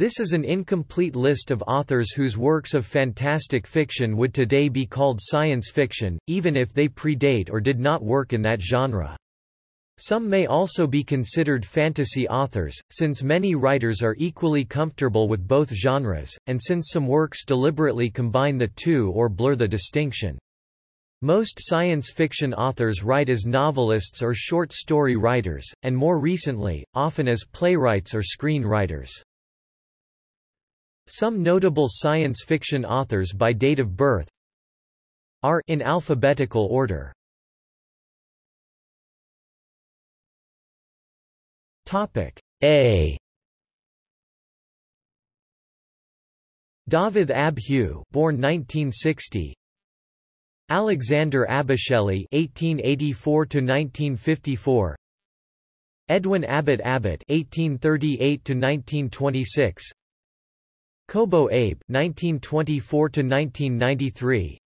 This is an incomplete list of authors whose works of fantastic fiction would today be called science fiction, even if they predate or did not work in that genre. Some may also be considered fantasy authors, since many writers are equally comfortable with both genres, and since some works deliberately combine the two or blur the distinction. Most science fiction authors write as novelists or short story writers, and more recently, often as playwrights or screenwriters. Some notable science fiction authors by date of birth are in alphabetical order. Topic A. Dafydd ab Hugh, born 1960, Alexander Abasheli (1884–1954), Edwin Abbott Abbott (1838–1926), Kobo Abe (1924–1993),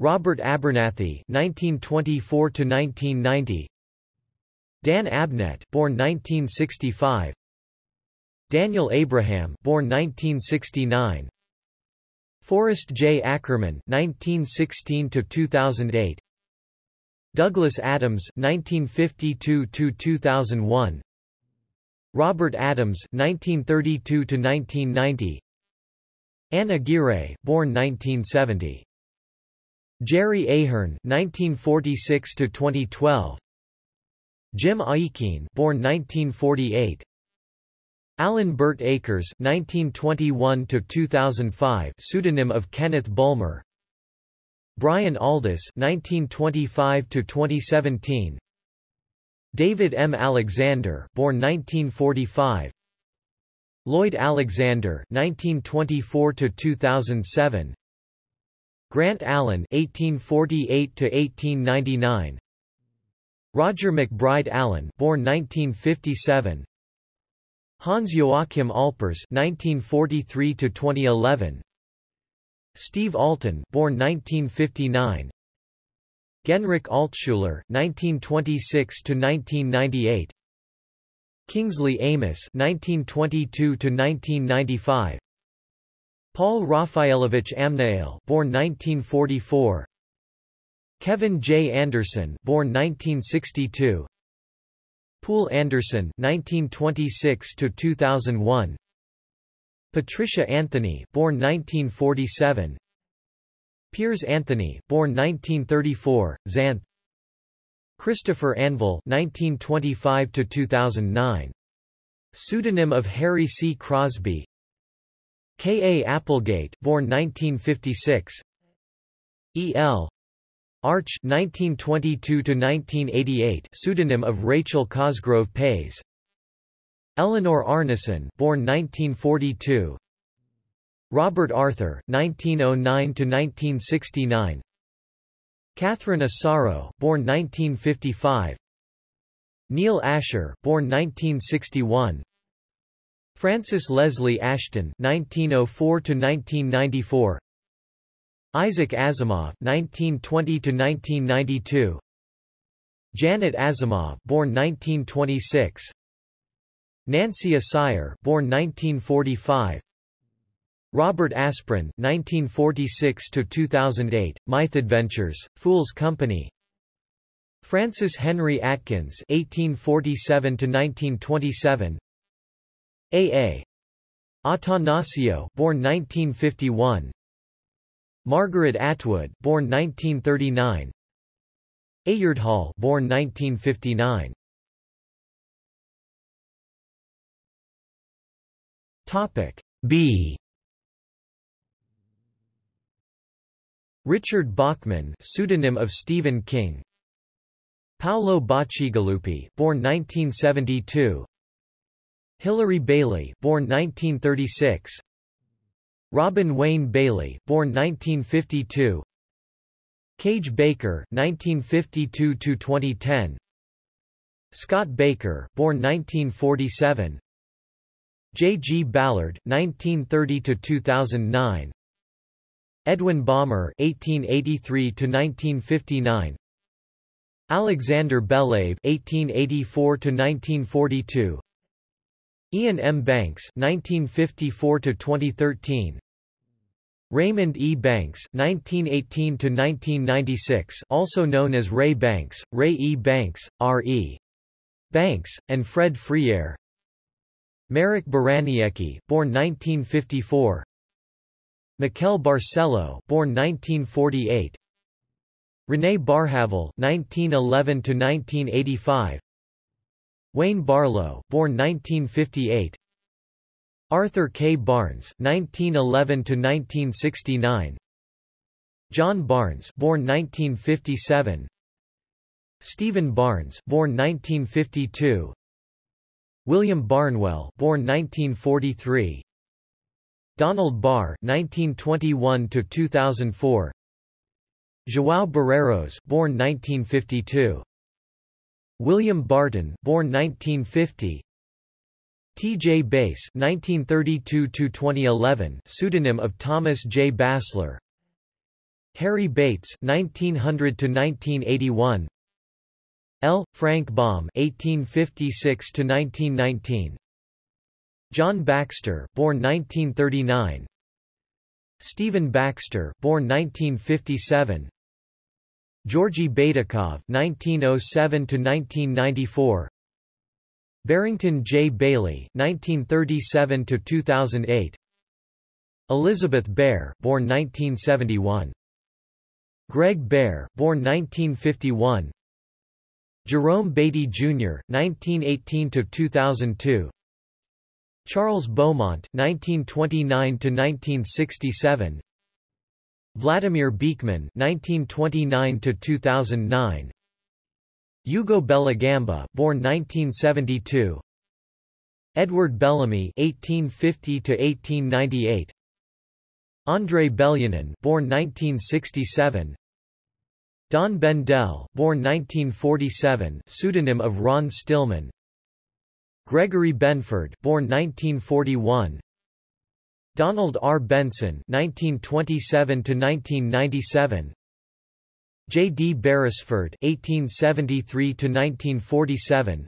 Robert Abernathy (1924–1990), Dan Abnett, born 1965, Daniel Abraham, born 1969. Forrest J. Ackerman (1916–2008), Douglas Adams (1952–2001), Robert Adams (1932–1990), Anna Aguirre, born 1970, Jerry Ahern (1946–2012), Jim Aikin, born 1948. Alan Burt Akers (1921–2005), pseudonym of Kenneth Bulmer. Brian Aldiss (1925–2017). David M. Alexander, born 1945. Lloyd Alexander 1924 to 2007 Grant Allen 1848 to 1899 Roger McBride Allen, born 1957. Hans Joachim Alpers 1943 to 2011 Steve Alten born 1959, Genrich Altshuller (1926–1998), Kingsley Amis (1922–1995), Paul Raphaelovich Amnuel, born 1944, Kevin J. Anderson, born 1962. Poul Anderson (1926–2001), Patricia Anthony, born 1947, Piers Anthony, born 1934, Xanth, Christopher Anvil 1925 to 2009. pseudonym of Harry C. Crosby, K. A. Applegate, born 1956, E. L. Arch 1922 1988 pseudonym of Rachel Cosgrove Payes Eleanor Arnason born 1942 Robert Arthur 1909–1969 Catherine Asaro born 1955 Neal Asher born 1961 Francis Leslie Ashton 1904 1994 Isaac Asimov (1920–1992), Janet Asimov, born 1926, Nancy Asire, born 1945, Robert Asprin (1946–2008), Myth Adventures, Phule's Company, Francis Henry Atkins (1847–1927), A. A. Attanasio, born 1951. Margaret Atwood, born 1939. Hall, born 1959. Topic B. Richard Bachman, pseudonym of Stephen King. Paolo Bacigalupi, born 1972. Hilary Bailey, born 1936. Robin Wayne Bailey, born 1952. Kage Baker, 1952 to 2010. Scott Baker, born 1947. J. G. Ballard, 1930–2009. Edwin Balmer, 1883–1959. Alexander Belyaev, 1884–1942. Iain M. Banks (1954–2013), Raymond E. Banks (1918–1996), also known as Ray Banks, Ray E. Banks, R. E. Banks, and Fred Freire. Marek Baraniecki, born 1954. Miquel Barceló, born 1948. René Barjavel, 1911 to 1985. Wayne Barlowe, born 1958. Arthur K. Barnes, 1911 to 1969. John Barnes, born 1957. Stephen Barnes, born 1952. William Barnwell, born 1943. Donald Barr, 1921 to 2004. João Barreiros, born 1952. William Barton, born 1950. T. J. Bass, 1932–2011, pseudonym of Thomas J. Bassler. Harry Bates, 1900–1981. L. Frank Baum, 1856–1919. John Baxter, born 1939. Stephen Baxter, born 1957. Georgy Baydakov (1907–1994), Barrington J. Bayley 1937 to 2008. Elizabeth Bear, born 1971, Greg Bear, born 1951, Jerome Beatty Jr. (1918–2002), Charles Beaumont (1929–1967), Vladimir Beekman (1929–2009), Hugo Bellagamba, born 1972, Edward Bellamy (1850–1898), André Belyanin, born 1967. Don Bendel, born 1947, pseudonym of Ron Stillman. Gregory Benford, born 1941. Donald R. Bensen 1927 to 1997. J. D. Beresford 1873 to 1947.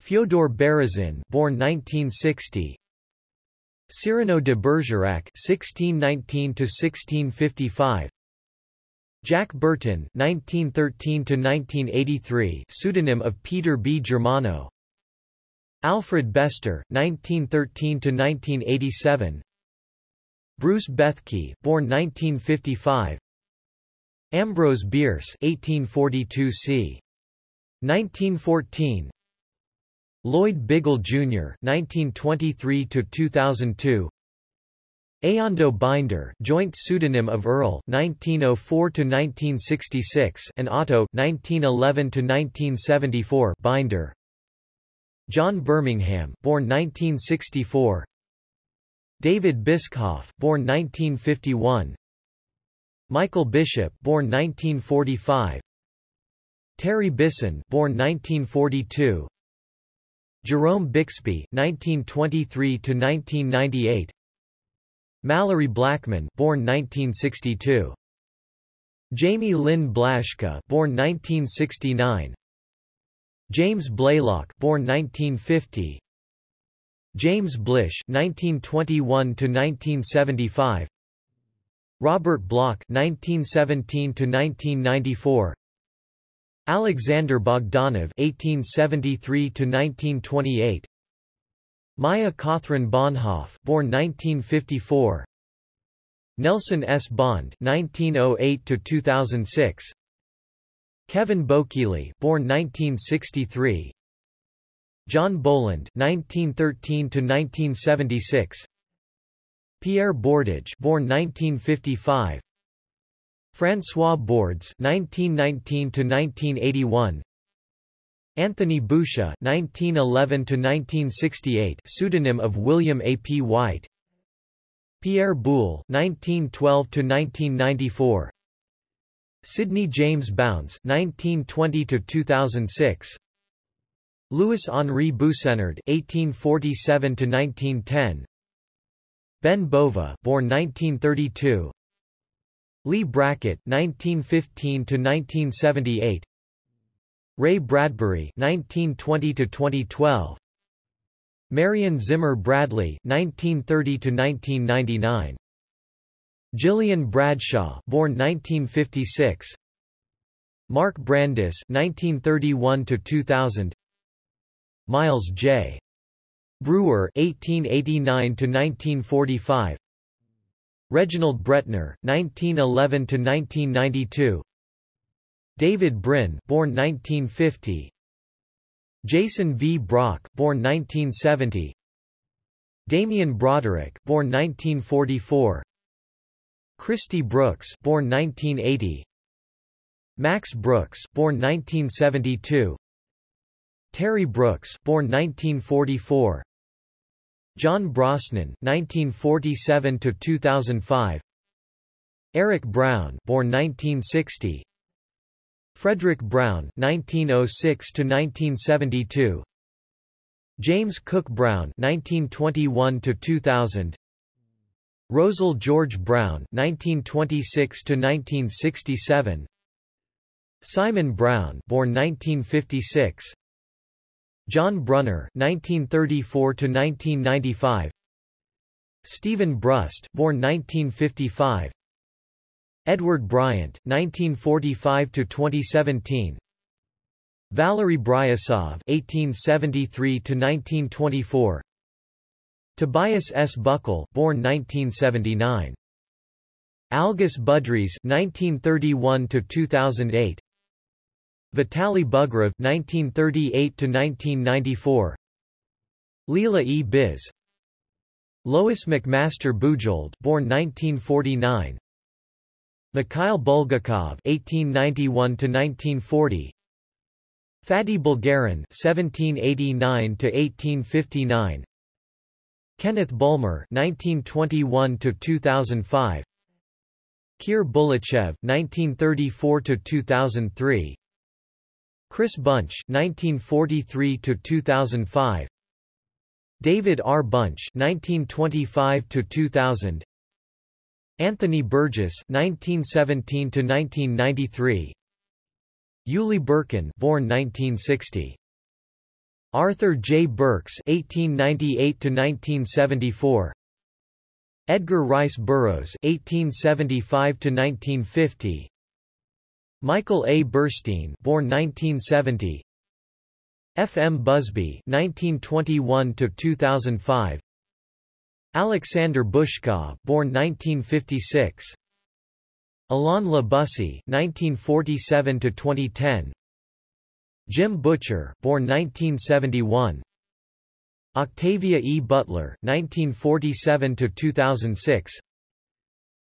Fyodor Berezin, born 1960, Cyrano de Bergerac 1619 to 1655. Jack Bertin 1913 to 1983, pseudonym of Peter B. Germano. Alfred Bester, 1913 to 1987. Bruce Bethke, born 1955 Ambrose Bierce 1842 c. 1914 Lloyd Biggle, Jr. 1923–2002 Eando Binder joint pseudonym of Earl 1904–1966 and Otto 1911–1974 Binder John Birmingham, born 1964. David Bischoff, born 1951. Michael Bishop, born 1945. Terry Bisson, born 1942. Jerome Bixby, 1923 to 1998. Malorie Blackman, born 1962. Jayme Lynn Blaschke, born 1969. James Blaylock, born 1950. James Blish, 1921 to 1975. Robert Bloch, 1917 to 1994. Alexander Bogdanov, 1873 to 1928. Maya Kaathryn Bohnhoff, born 1954. Nelson S. Bond, 1908 to 2006. Kevin Bokeely, born 1963. John Boland, 1913 to 1976. Pierre Bordage, born 1955. François Bordes, 1919 to 1981. Anthony Boucher, 1911 to 1968, pseudonym of William A. P. White. Pierre Boulle, 1912 to 1994. Sidney James Bounds, 1920–2006 Louis-Henri Boussenard (1847–1910), Ben Bova, born 1932, Leigh Brackett (1915–1978), Ray Bradbury (1920–2012), Marion Zimmer Bradley (1930–1999), Gillian Bradshaw, born 1956, Mark Brandis 1931 to 2000. Miles J. Breuer 1889 to 1945. Reginald Bretnor 1911 to 1992. David Brin, born 1950, Jason V. Brock, born 1970, Damien Broderick, born 1944, Christy Brooks, born 1980, Max Brooks, born 1972, Terry Brooks, born 1944, John Brosnan, 1947 to 2005, Eric Brown, born 1960, Fredric Brown 1906 to 1972 James Cooke Brown 1921 to 2000 Rosel George Brown 1926 to 1967 Simon Brown born 1956 John Brunner 1934 to 1995 Steven Brust born 1955 Edward Bryant, 1945–2017 Valery Bryusov (1873–1924), Tobias S. Buckell, born 1979. Algis Budrys (1931–2008), Vitaly Bugrov (1938–1994), Leela E. Biz, Lois McMaster Bujold, born 1949. Mikhail Bulgakov 1891 to 1940. Faddei Bulgarin (1789–1859), Kenneth Bulmer (1921–2005), Kir Bulychev (1934–2003), Chris Bunch (1943–2005), David R. Bunch (1925–2000). Anthony Burgess (1917–1993), Uli Birkin, born 1960. Arthur J. Burks (1898–1974), Edgar Rice Burroughs (1875–1950), Michael A. Burstein, born 1970. F. M. Busby (1921–2005), Alexander Bushkov, born 1956. Alain Le Bussy, 1947 to 2010. Jim Butcher, born 1971. Octavia E. Butler, 1947 to 2006.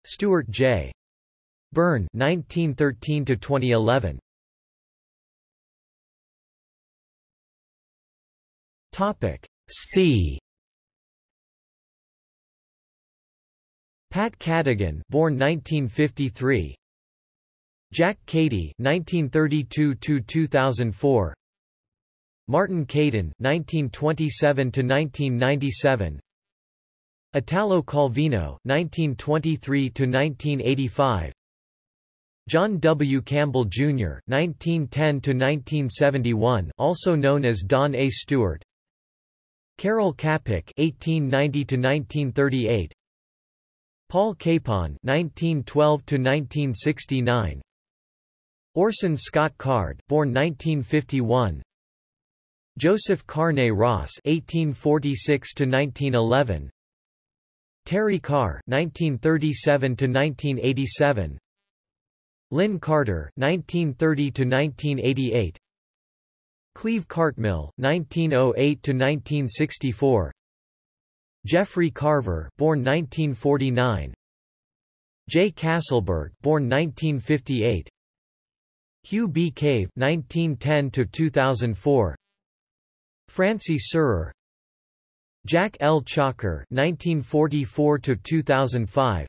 Stuart J. Byrne, 1913 to 2011. Topic C. Pat Cadigan, born 1953. Jack Cady, 1932–2004. Martin Caidin 1927–1997. Italo Calvino, 1923–1985. John W. Campbell, Jr., 1910–1971 also known as Don A. Stuart Karel Čapek 1890–1938 Paul Capon (1912–1969), Orson Scott Card, born 1951, Joseph Carne Ross 1846 to 1911. Terry Carr 1937 to 1987. Lin Carter 1930 to 1988. Cleve Cartmill 1908 to 1964. Jeffrey Carver, born 1949. J. Castleberg, born 1958. Hugh B. Cave, 1910 to 2004. Francie Surer. Jack L. Chalker, 1944 to 2005.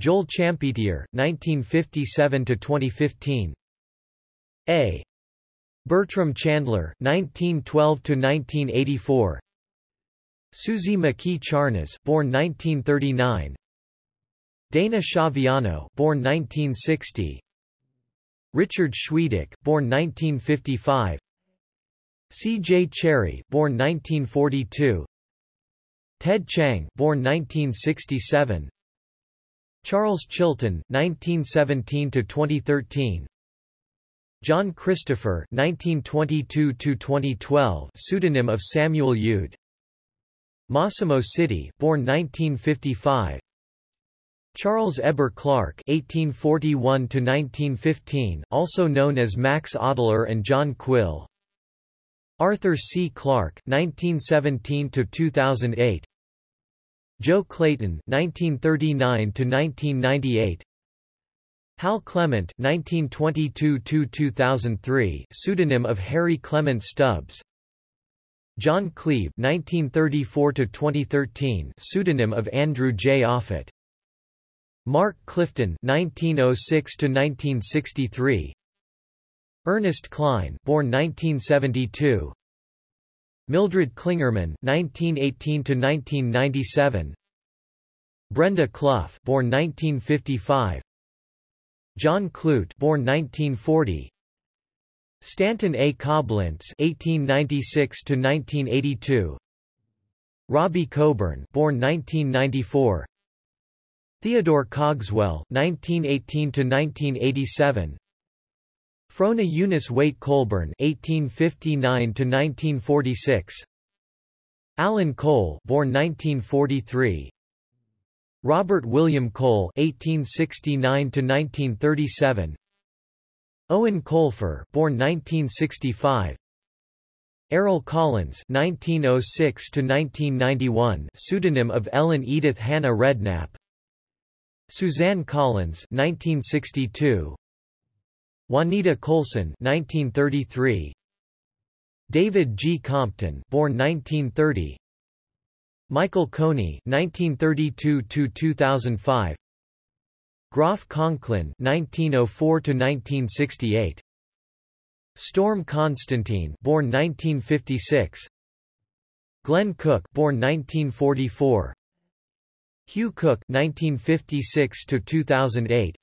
Joel Champetier, 1957 to 2015. A. Bertram Chandler, 1912 to 1984. Suzy McKee Charnas, born 1939. Dana Schiaviano, born 1960. Richard Schwiedik, born 1955. C. J. Cherryh, born 1942. Ted Chiang, born 1967. Charles Chilton, 1917 to 2013. John Christopher, 1922 to 2012, pseudonym of Samuel Youd. Massimo Citi, born 1955. Charles Heber Clark (1841–1915), also known as Max Adler and John Quill. Arthur C. Clarke (1917–2008). Jo Clayton (1939–1998). Hal Clement (1922–2003), pseudonym of Harry Clement Stubbs. John Cleve (1934–2013), pseudonym of Andrew J. Offutt. Mark Clifton 1906 to 1963 Ernest Cline born 1972. Mildred Clingerman 1918 to 1997 Brenda Clough, born 1955. John Clute, born 1940. Stanton A. Coblentz 1896 to 1982 Robbie Coburn, born 1994. Theodore Cogswell, 1918–1987. Frona Eunice Waite Colburn, 1859–1946. Allan Cole, born 1943. Robert William Cole, 1869–1937. Eoin Colfer, born 1965. Errol Collins (1906–1991), pseudonym of Ellen Edith Hannah Redknapp. Suzanne Collins (1962). Juanita Coulson (1933). David G. Compton, born 1930. Michael Coney 1932 to 2005 Groff Conklin 1904 to 1968 Storm Constantine, born 1956. Glen Cook, born 1944. Hugh Cook 1956 to 2008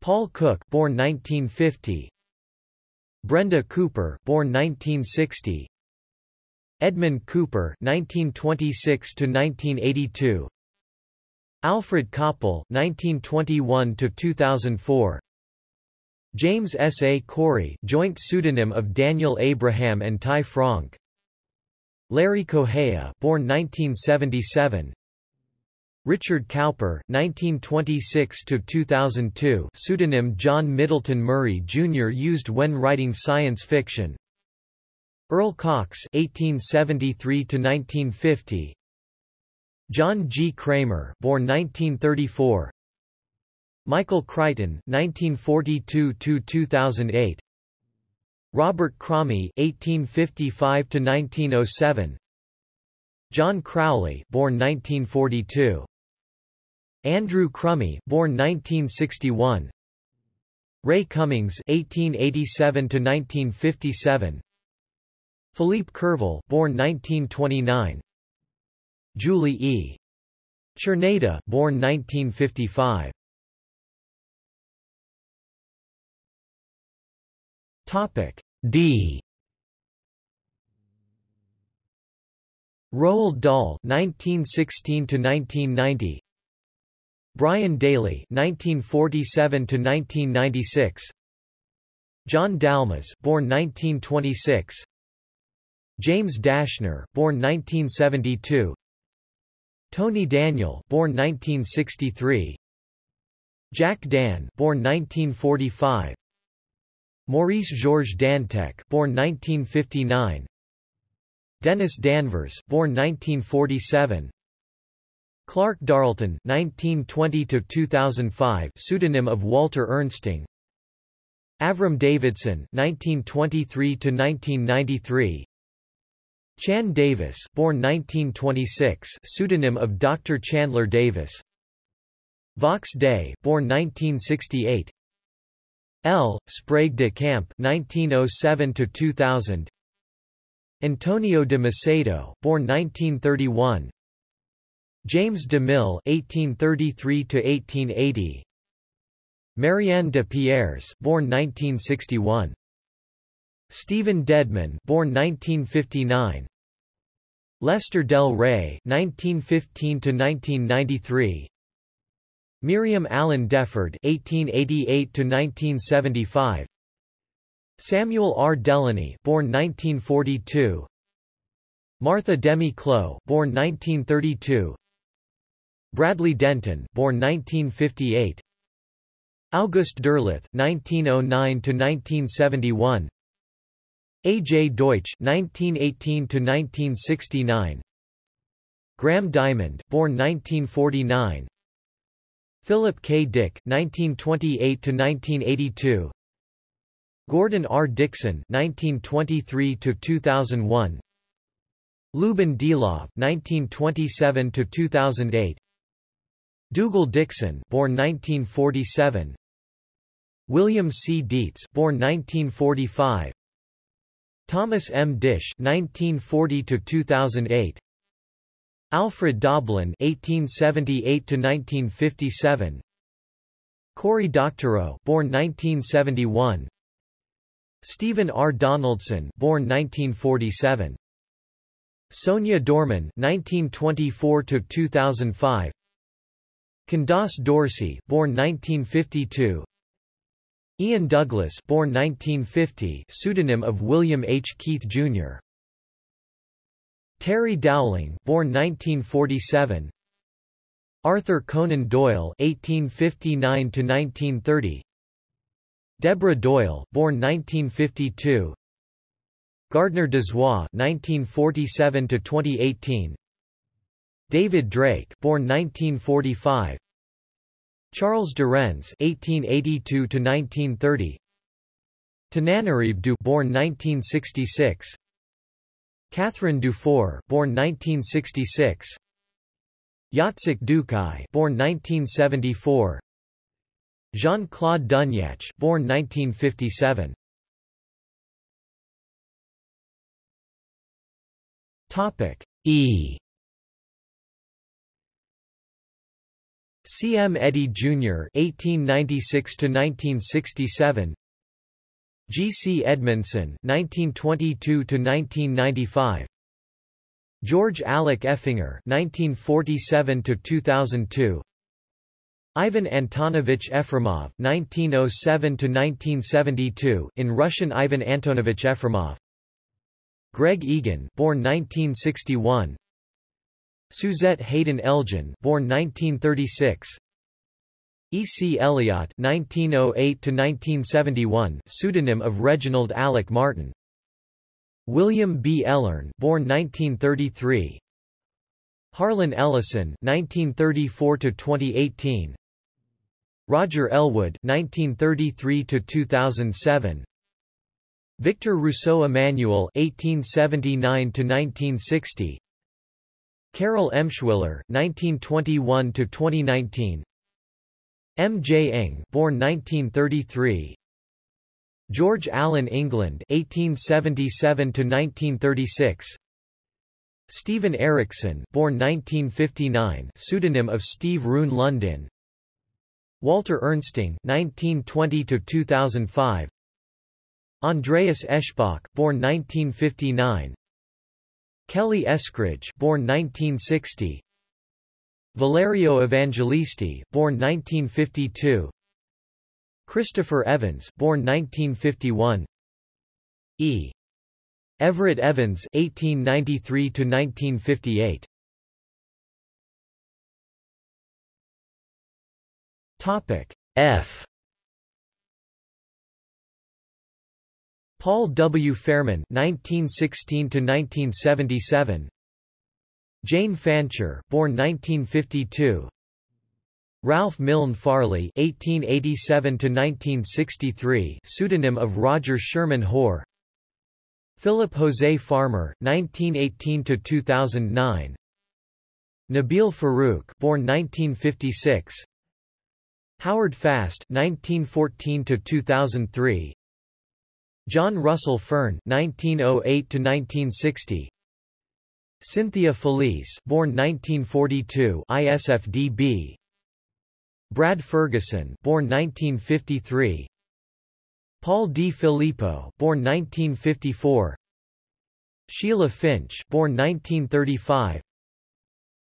Paul Cook, born 1950. Brenda Cooper, born 1960. Edmund Cooper 1926 to 1982 Alfred Coppel 1921 to 2004 James S. A. Corey, joint pseudonym of Daniel Abraham and Ty Franck. Larry Correia, born 1977. Richard Cowper (1926–2002), pseudonym John Middleton Murry Jr. used when writing science fiction. Erle Cox (1873–1950). John G. Cramer, born 1934. Michael Crichton, 1942–2008. Robert Cromie, 1855–1907. John Crowley, born 1942. Andrew Crumey, born 1961. Ray Cummings, 1887 to 1957. Philippe Curval, born 1929. Julie E. Czerneda, born 1955. Topic D. Roald Dahl (1916–1990), Brian Daley (1947–1996), John Dalmas, born 1926, James Dashner, born 1972, Tony Daniel, born 1963, Jack Dann, born 1945, Maurice Georges Dantec, born 1959, Dennis Danvers, born 1947, Clark Darlton, 1920–2005, pseudonym of Walter Ernsting. Avram Davidson, 1923–1993. Chan Davis, born 1926, pseudonym of Dr. Chandler Davis. Vox Day, born 1968. L. Sprague de Camp, (1907–2000). Antonio de Macedo, born 1931. James de Mille, 1833 to 1880. Marianne de Pierres, born 1961. Stephen Dedman, born 1959. Lester Del Rey, 1915 to 1993. Miriam Allen Deford, 1888 to 1975. Samuel R. Delany, born 1942. Martha Demi Clow, born 1932. Bradley Denton, born 1958. August Derleth, 1909 to 1971. A. J. Deutsch 1918 to 1969. Graham Diamond, born 1949, Philip K. Dick 1928 to 1982. Gordon R. Dickson, 1923 to 2001. Lyuben Dilov (1927–2008), Dougal Dixon, born 1947. William C. Dietz, born 1945. Thomas M. Disch 1940 to 2008. Alfred Doblin 1878 to 1957. Cory Doctorow, born 1971, Stephen R. Donaldson, born 1947, Sonya Dorman (1924–2005), Candace Dorsey, born 1952. Ian Douglas born 1950 pseudonym of William H. Keith, Jr. Terry Dowling born 1947 Arthur Conan Doyle 1859 1930 Deborah Doyle born 1952 Gardner Dozois 1947 2018 David Drake born 1945 Charles Derennes (1882–1930), Tananarive born 1966, Catherine Dufour, born 1966, Jacek Dukaj, born 1974, Jean-Claude Dunyach, born 1957. Topic E. C. M. Eddy, Jr. (1896–1967), G. C. Edmondson (1922–1995), George Alec Effinger (1947–2002), Ivan Antonovich Efremov (1907–1972), in Russian Ivan Antonovich Efremov, Greg Egan, born 1961. Suzette Haden Elgin, born 1936. E. C. Elliott (1908–1971), pseudonym of Reginald Alec Martin. William B. Ellern, born 1933. Harlan Ellison (1934–2018). Roger Elwood (1933–2007). Victor Rousseau Emmanuel (1879–1960). Carol Emshwiller, 1921–2019 M. J. Engh born 1933, George Allen England 1877–1936 Steven Erikson born 1959 pseudonym of Steve Rune Lundin Walter Ernsting 1920–2005 Andreas Eschbach born 1959 Kelly Eskridge, born 1960. Valerio Evangelisti, born 1952. Christopher Evans, born 1951. E. Everett Evans, 1893 to 1958. Topic F. Paul W. Fairman (1916–1977), Jane Fancher, born 1952, Ralph Milne Farley (1887–1963), pseudonym of Roger Sherman Hoare, Philip Jose Farmer (1918–2009), Nabil Farouk, born 1956, Howard Fast (1914–2003). John Russell Fearn (1908–1960), Cynthia Felice, born 1942, ISFDB. Brad Ferguson, born 1953. Paul Di Filippo, born 1954. Sheila Finch, born 1935.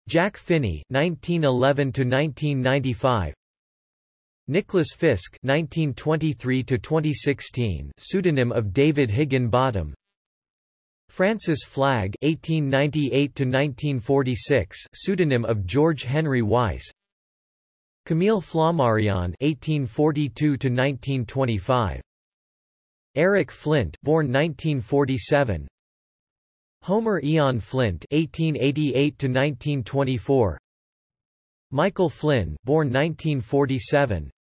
Jack Finney, 1911 to 1995. Nicholas Fisk, 1923 to 2016, pseudonym of David Higginbottom. Francis Flagg, 1898 to 1946, pseudonym of George Henry Weiss. Camille Flammarion, 1842 to 1925. Eric Flint, born 1947. Homer Eon Flint (1888–1924), Michael Flynn, born 1947,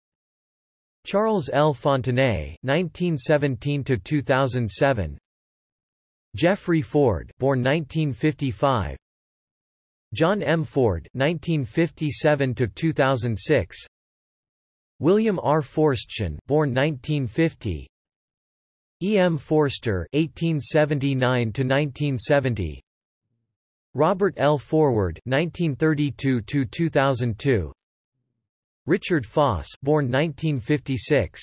Charles L. Fontenay (1917–2007), Jeffrey Ford, born 1955, John M. Ford (1957–2006), William R. Forstchen, born 1950, E. M. Forster (1879–1970), Robert L. Forward (1932–2002), Richard Foss, born 1956,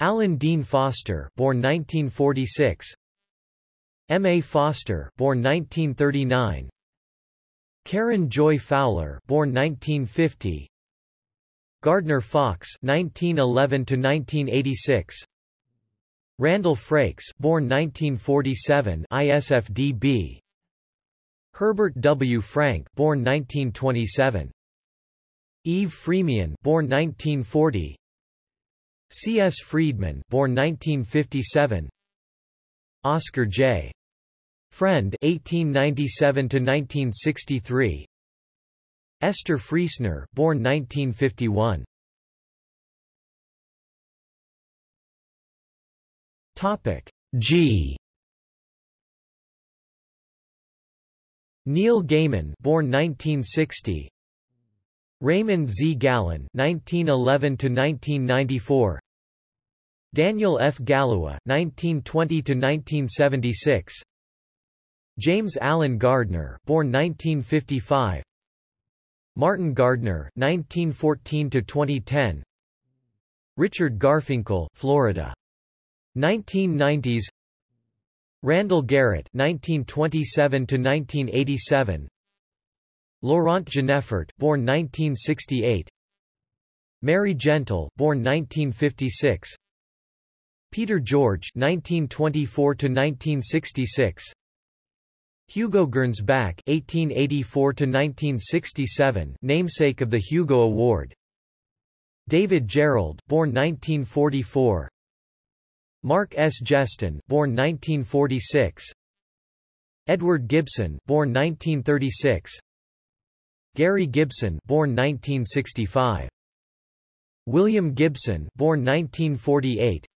Alan Dean Foster, born 1946, M. A. Foster, born 1939, Karen Joy Fowler, born 1950, Gardner Fox, 1911 to 1986. Randall Frakes, born 1947, ISFDB. Herbert W. Franke, born 1927. Eve Freemian, born 1940. C. S. Friedman, born 1957. Oscar J. Friend, 1897 to 1963. Esther Friesner, born 1951. Topic G. Neil Gaiman, born 1960. Raymond Z. Gallun, 1911 to 1994. Daniel F. Galouye, 1920 to 1976. James Alan Gardner, born 1955. Martin Gardner, 1914 to 2010. Richard Garfinkel, Florida. 1990s Randall Garrett 1927 to 1987 Laurent Genefort born 1968 Mary Gentle born 1956 Peter George 1924 to 1966 Hugo Gernsback 1884 to 1967 namesake of the Hugo Award David Gerrold, born 1944 Mark S. Geston, born 1946. Edward Gibson, born 1936. Gary Gibson, born 1965. William Gibson, born 1948.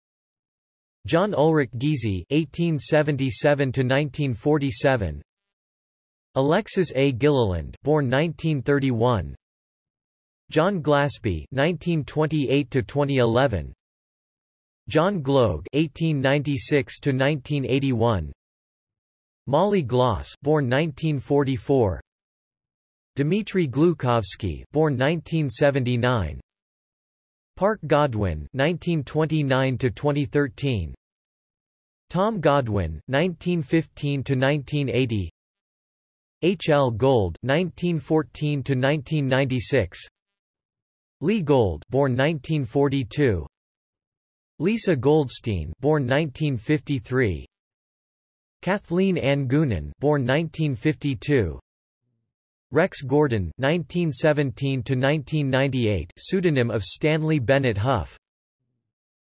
John Ulrich Giesy, 1877 to 1947. Alexis A. Gilliland, born 1931. John Glasby, 1928 to 2011. John Gloag 1896 to 1981. Molly Gloss, born 1944, Dmitry Glukhovsky, born 1979, Parke Godwin 1929 to 2013. Tom Godwin 1915 to 1980. H. L. Gold 1914 to 1996. Lee Gold, born 1942. Lisa Goldstein, born 1953. Kathleen Ann Goonan, born 1952. Rex Gordon, (1917–1998), pseudonym of Stanley Bennett Hough.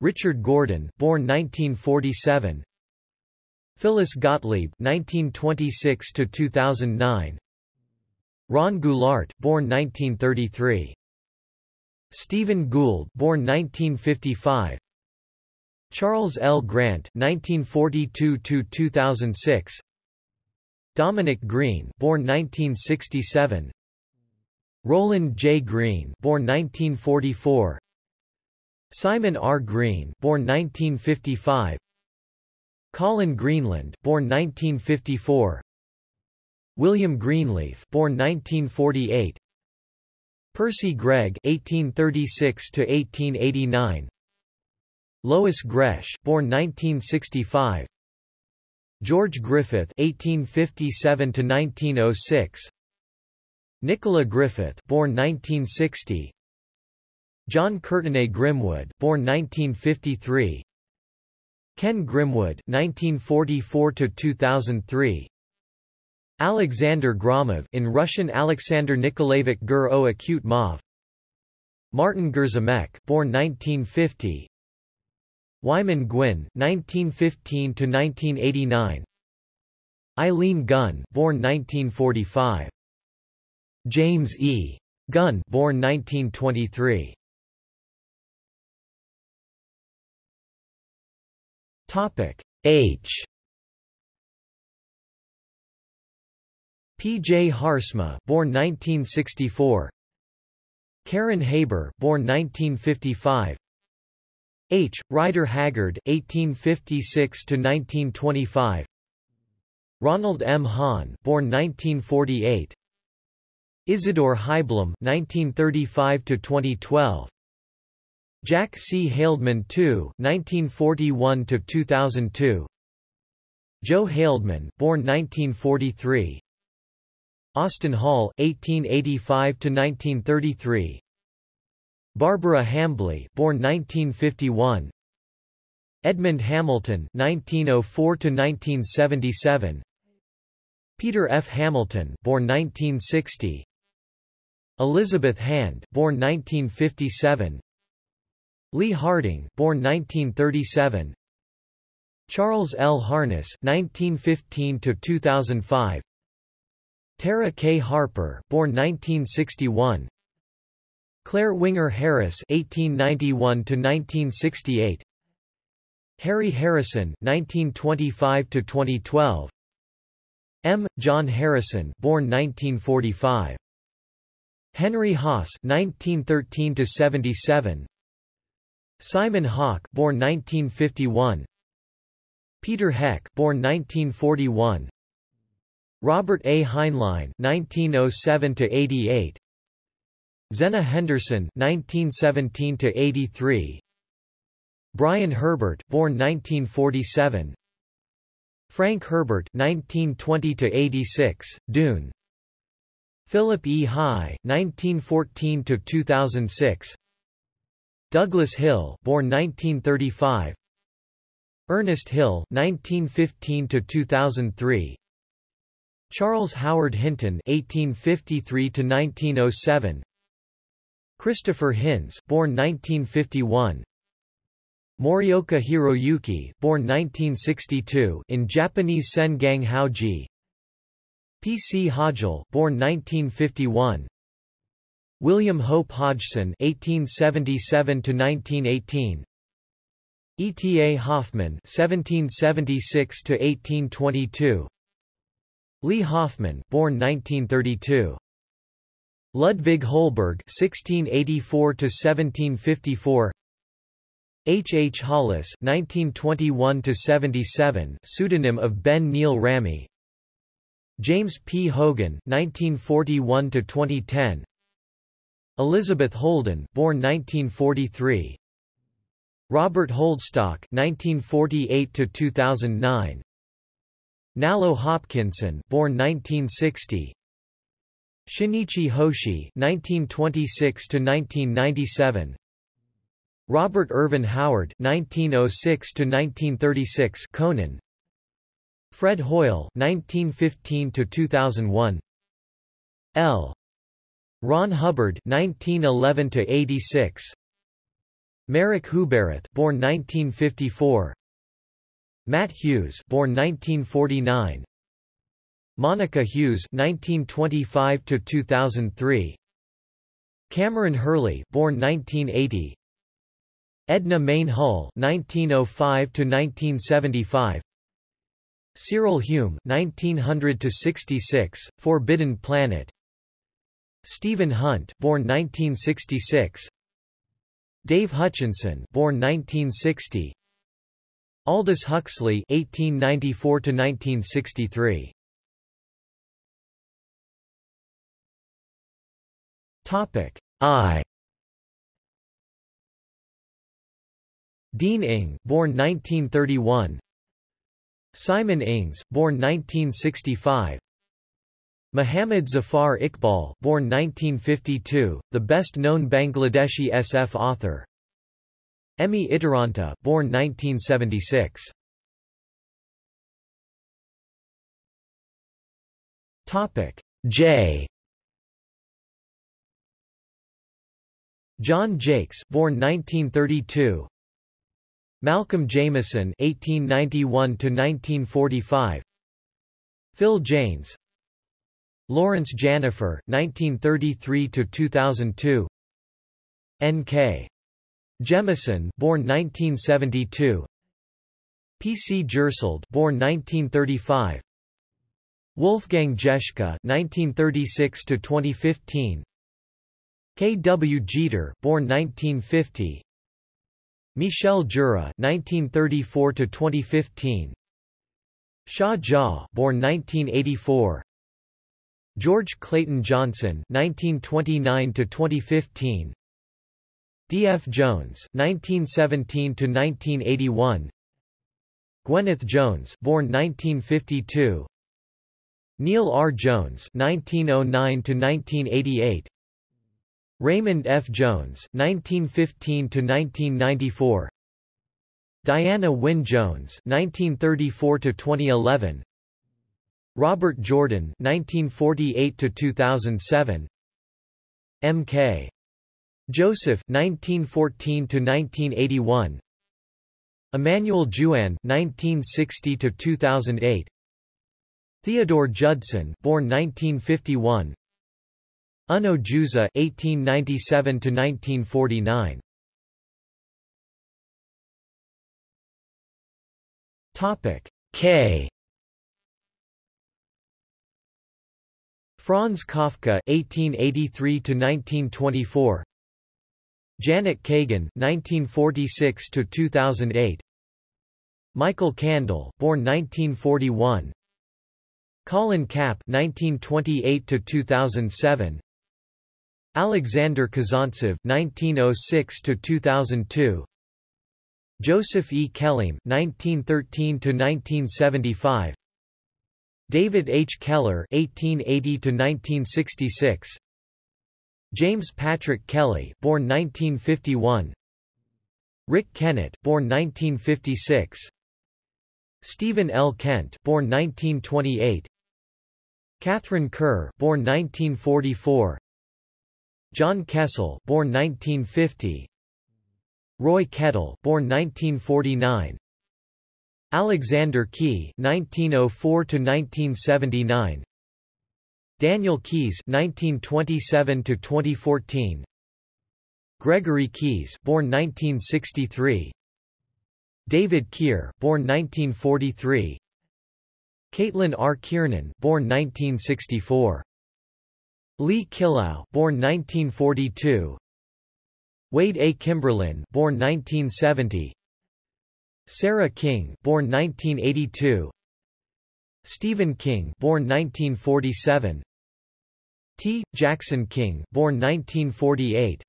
Richard Gordon, born 1947. Phyllis Gotlieb, (1926–2009). Ron Goulart, born 1933. Steven Gould, born 1955. Charles L. Grant (1942–2006), Dominic Green, born 1967, Roland J. Green, born 1944, Simon R. Green, born 1955, Colin Greenland, born 1954, William Greenleaf, born 1948, Percy Gregg 1836 to 1889. Lois Gresh, born 1965. George Griffith (1857–1906). Nicola Griffith, born 1960. Jon Courtenay Grimwood, born 1953. Ken Grimwood, 1944–2003. Alexander Gromov, in Russian Alexander Nikolaevich Gur o Acute Mov. Martin Grzimek, born 1950. Wyman Guin, 1915–1989 Eileen Gunn born 1945. James E. Gunn born 1923. Topic H P. J. Haarsma born 1964. Karen Haber born 1955. H. Rider Haggard, 1856–1925 Ronald M. Hahn born 1948. Isidore Haiblum 1935–2012 Jack C. Haldeman II 1941–2002 Joe Haldeman born 1943. Austin Hall 1885–1933 Barbara Hambly, born 1951. Edmund Hamilton, 1904 to 1977. Peter F. Hamilton, born 1960. Elizabeth Hand, born 1957. Lee Harding, born 1937. Charles L. Harness, 1915 to 2005. Tara K. Harper, born 1961. Clare Winger Harris (1891–1968), Harry Harrison (1925–2012), M. John Harrison, born 1945, Henry Haas (1913–77), Simon Hawke, born 1951, Peter Heck, born 1941, Robert A. Heinlein (1907–88). Zenna Henderson (1917–83), Brian Herbert, born 1947, Frank Herbert (1920–86), Dune. Philip E. High, 1914–2006. Douglas Hill, born 1935. Ernest Hill, 1915–2003. Charles Howard Hinton, 1853–1907. Christopher Hinz, born 1951. Morioka Hiroyuki, born 1962, in Japanese Sengang Haoji. P. C. Hodgel, born 1951. William Hope Hodgson, 1877-1918. E. T. A. Hoffmann, 1776 1822. Lee Hoffman, born 1932. Ludwig Holberg (1684–1754), H. H. Hollis (1921–77), pseudonym of Ben Neal Ramey. James P. Hogan (1941–2010). Elizabeth Holden, born 1943. Robert Holdstock (1948–2009). Nalo Hopkinson, born 1960. Shinichi Hoshi (1926–1997), Robert Ervin Howard (1906–1936), Conan, Fred Hoyle (1915–2001), L. Ron Hubbard (1911–86), Marek Huberath, born 1954, Matt Hughes, born 1949. Monica Hughes (1925–2003), Kameron Hurley, born 1980, Edna Mayne Hull (1905–1975), Cyril Hume (1900–66), Forbidden Planet, Stephen Hunt, born 1966, Dave Hutchinson, born 1960, Aldous Huxley (1894–1963). Topic I Dean Ing, born 1931. Simon Ings, born 1965. Muhammad Zafar Iqbal, born 1952, the best-known Bangladeshi SF author. Emmi Itäranta, born 1976. Topic J. John Jakes, born 1932. Malcolm Jameson 1891 to 1945. Phil Janes. Laurence Janifer, 1933 to 2002. N.K. Jemisin, born 1972. P.C. Jersild, born 1935. Wolfgang Jeschke, 1936–2015. K. W. Jeter, born 1950. Michel Jeury, 1934 to 2015. Xia Jia, born 1984. George Clayton Johnson, 1929 to 2015. D. F. Jones, 1917 to 1981. Gwyneth Jones, born 1952. Neil R. Jones, 1909–1988. Raymond F. Jones, 1915–1994 Diana Wynne Jones, 1934–2011 Robert Jordan, 1948–2007 M.K. Joseph, 1914–1981 Emmanuel Jouanne, 1960–2008 Theodore Judson, born 1951 Unno Juza (1897–1949). Topic K. Franz Kafka (1883–1924). Janet Kagan (1946–2008). Michael Kandel, born 1941. Colin Kapp (1928–2007). Alexander Kazantsev (1906–2002), Joseph E. Kelleam (1913–1975), David H. Keller (1880–1966), James Patrick Kelly, born 1951, Rick Kennett, born 1956, Stephen L. Kent, born 1928, Katharine Kerr, born 1944. John Kessel, born 1950. Roy Kettle, born 1949. Alexander Key, 1904 to 1979. Daniel Keyes, 1927 to 2014. Gregory Keyes, born 1963. David Keir, born 1943. Caitlin R. Kiernan, born 1964. Lee Killough, born 1942. Wade A. Kimberlin, born 1970. Sarah King, born 1982. Stephen King, born 1947. T. Jackson King, born 1948.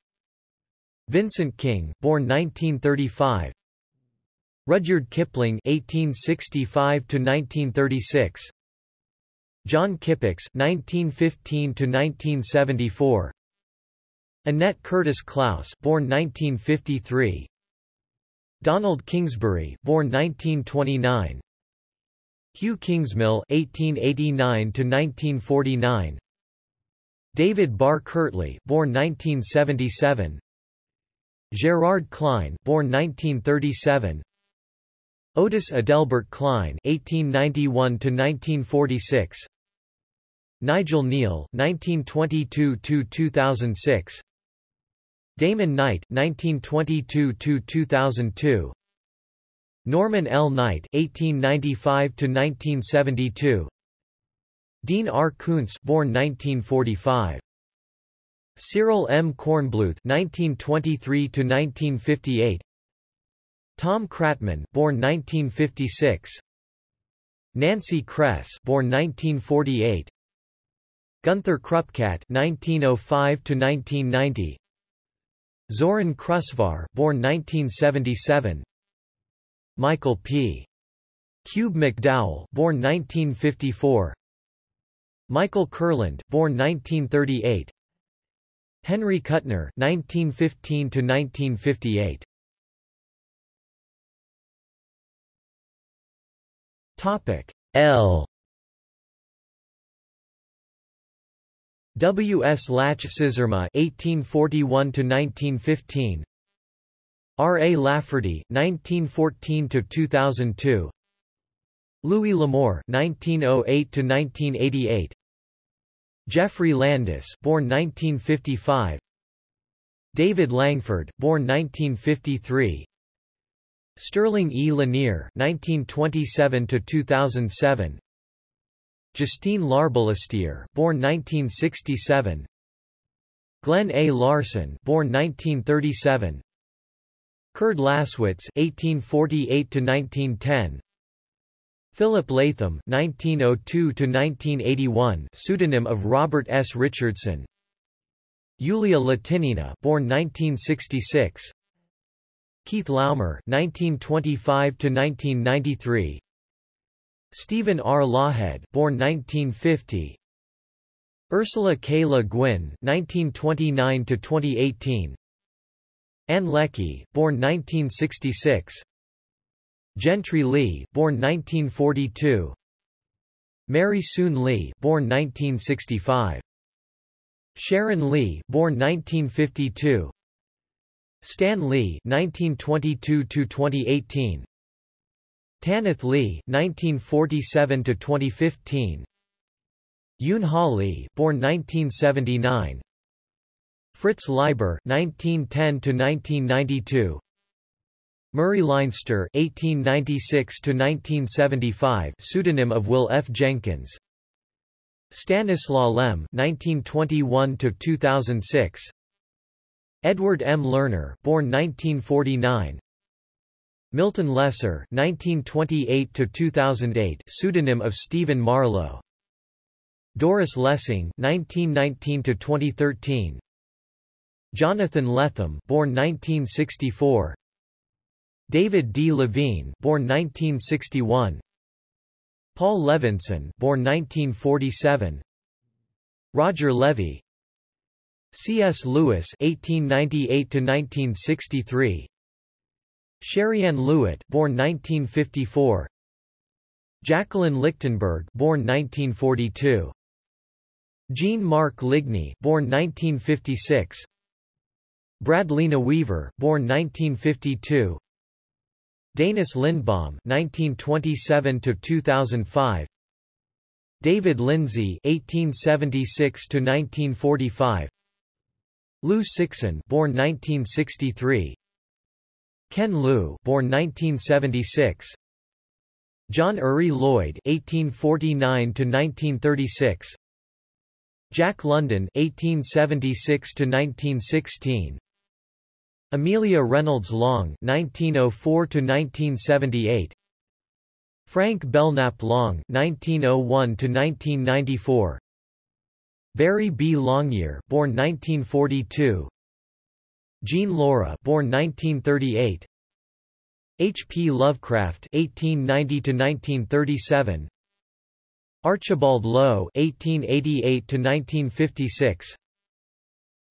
Vincent King, born 1935. Rudyard Kipling (1865–1936), John Kippax (1915–1974), Annette Curtis Klause born 1953, Donald Kingsbury, born 1929, Hugh Kingsmill (1889–1949), David Barr Kirtley, born 1977, Gerard Klein, born 1937. Otis Adelbert Klein (1891–1946), Nigel Kneale, (1922–2006), Damon Knight (1922–2002), Norman L. Knight (1895–1972), Dean R. Koontz (born 1945). Cyril M. Kornbluth (1923–1958), Tom Kratman, born 1956. Nancy Kress, born 1948. Gunther Krupkat, 1905 to 1990. Zoran Krusvar, born 1977. Michael P. Kube-McDowell, born 1954. Michael Kurland, born 1938. Henry Kuttner, 1915 to 1958. Topic L W. S. Lach-Szyrma (1841–1915), R. A. Lafferty (1914–2002), Louis L'Amour (1908–1988), Geoffrey Landis, born 1955, David Langford, born 1953, Sterling E. Lanier (1927–2007). Justine Larbalestier, born 1967. Glenn A. Larson, born 1937. Kurd Lasswitz 1848 to 1910. Philip Latham 1902 to 1981, pseudonym of Robert S. Richardson. Yulia Latinina, born 1966. Keith Laumer (1925–1993). Stephen R. Lawhead, born 1950. Ursula K. Le Guin (1929–2018). Ann Leckie, born 1966. Gentry Lee, born 1942. Mary Soon Lee, born 1965. Sharon Lee, born 1952. Stan Lee, 1922–2018. Tanith Lee (1947–2015), Yoon Ha Lee, born 1979, Fritz Leiber (1910–1992), Murray Leinster (1896–1975), pseudonym of Will F. Jenkins, Stanislaw Lem (1921–2006), Edward M. Lerner, born 1949. Milton Lesser (1928–2008), pseudonym of Stephen Marlowe. Doris Lessing (1919–2013). Jonathan Lethem, born 1964. David D. Levine, born 1961. Paul Levinson, born 1947. Roger Levy. C.S. Lewis (1898–1963). Shariann Lewitt, born 1954. Jacqueline Lichtenberg, born 1942. Jean Marc Ligny, born 1956. Brad Linaweaver, born 1952. Denis Lindbohm, 1927 to 2005. David Lindsay, 1876 to 1945. Liu Cixin, born 1963. Ken Liu, born 1976. John Uri Lloyd (1849–1936), Jack London (1876–1916), Amelia Reynolds Long (1904–1978), Frank Belknap Long (1901–1994), Barry B. Longyear, born 1942. Jean Lorrah, born 1938. H. P. Lovecraft (1890–1937), Archibald Low (1888–1956),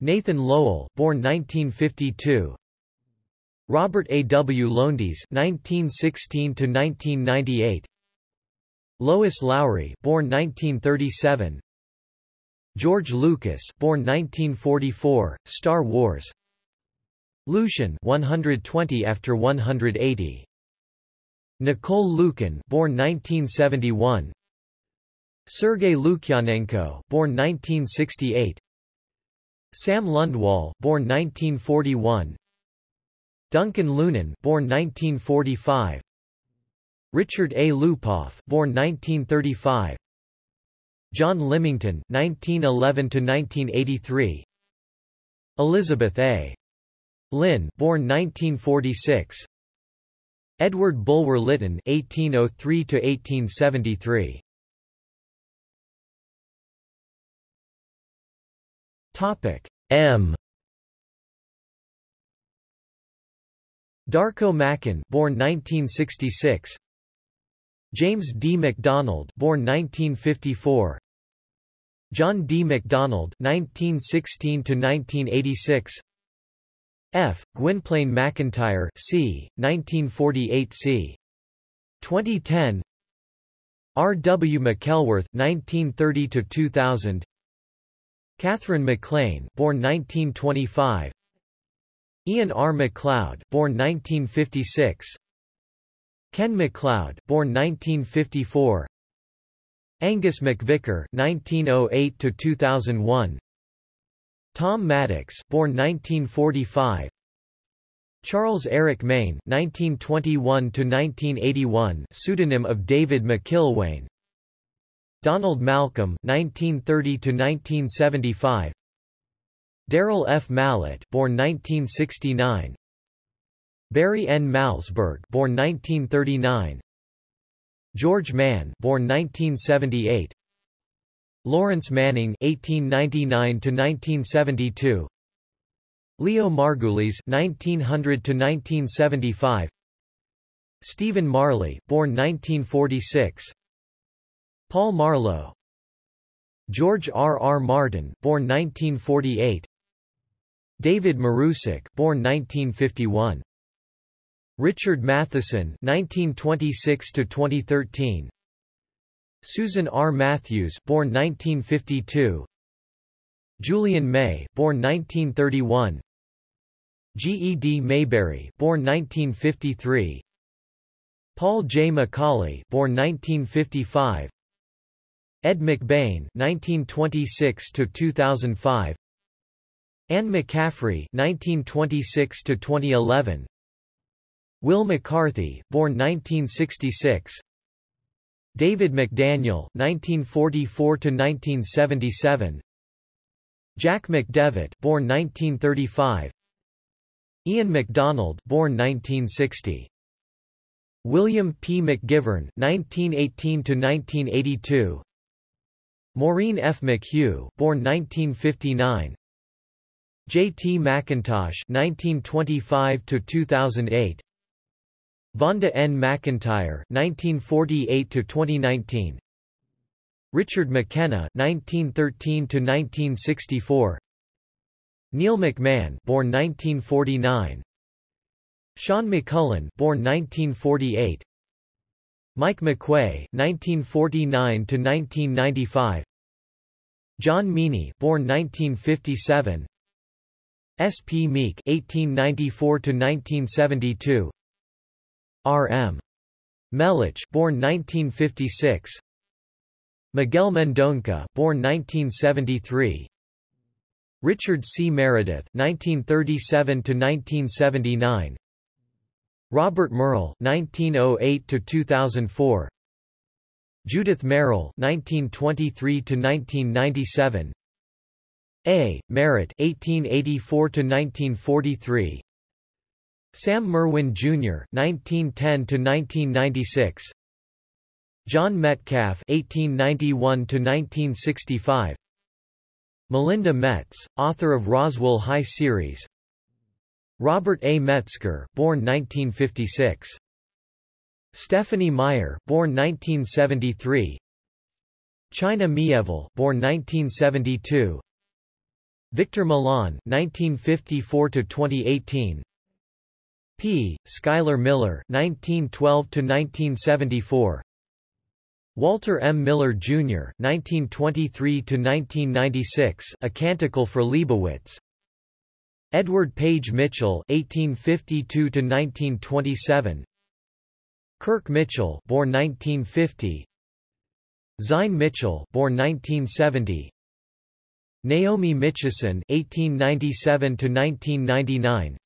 Nathan Lowell, born 1952. Robert A. W. Lowndes (1916–1998). Lois Lowry, born 1937. George Lucas, born 1944, Star Wars. Lucian 120 after 180. Nicole Lukin born 1971. Sergei Lukyanenko born 1968. Sam Lundwall born 1941. Duncan Lunan born 1945. Richard A. Lupoff born 1935. John Lymington 1911 to 1983. Elizabeth A. Lynn, born 1946. Edward Bulwer Lytton 1803 to 1873. Topic M. Darko Macan born 1966 James D. MacDonald born 1954 John D. MacDonald 1916 to 1986 F. Gwynplaine McIntyre c. 1948 c. 2010 R. W. Mackelworth 1930 to 2000 Katherine MacLean born 1925 Ian R. MacLeod born 1956 Ken MacLeod born 1954 Angus MacVicar 1908 to 2001 Tom Maddox born 1945 Charles Eric Maine 1921 to 1981 pseudonym of David McIlwain. Donald Malcolm 1930 to 1975 Daryl F. Mallett born 1969 Barry N. Malzberg born 1939 George Mann born 1978 Lawrence Manning 1899 to 1972 Leo Margulies 1900 to 1975 Stephen Marley born 1946 Paul Marlowe. George R. R. Martin born 1948 David Marusek born 1951 Richard Matheson 1926 to 2013 Susan R. Matthews born 1952 Julian May born 1931 G. E. D. Mayberry born 1953 Paul J. McAuley born 1955 Ed McBain 1926 to 2005 Anne McCaffrey 1926 to 2011 Wil McCarthy born 1966 David McDaniel 1944 to 1977 Jack McDevitt born 1935 Ian McDonald born 1960 William P. McGivern 1918 to 1982 Maureen F. McHugh born 1959 J. T. McIntosh (1925–2008), Vonda N. McIntyre (1948–2019), Richard McKenna (1913–1964), Neil McMahon, born 1949, Sean McMullen, born 1948, Mike McQuay (1949–1995), John Meaney, born 1957. S. P. Meek (1894–1972), R. M. Meluch, born 1956, Miguel Mendonca, born 1973, Richard C. Meredith (1937–1979), Robert Merle (1908–2004), Judith Merril (1923–1997), a. Merritt (1884–1943), Sam Merwin Jr. (1910–1996), John Metcalf (1891–1965), Melinda Metz, author of Roswell High series. Robert A. Metzger, born 1956. Stephenie Meyer, born 1973. China Mieville, born 1972. Victor Milan 1954 to 2018 P. Schuyler Miller 1912 to 1974 Walter M. Miller Jr. 1923 to 1996 A Canticle for Leibowitz. Edward Page Mitchell 1852 to 1927 Kirk Mitchell born 1950 Syne Mitchell born 1970 Naomi Mitchison (1897–1999),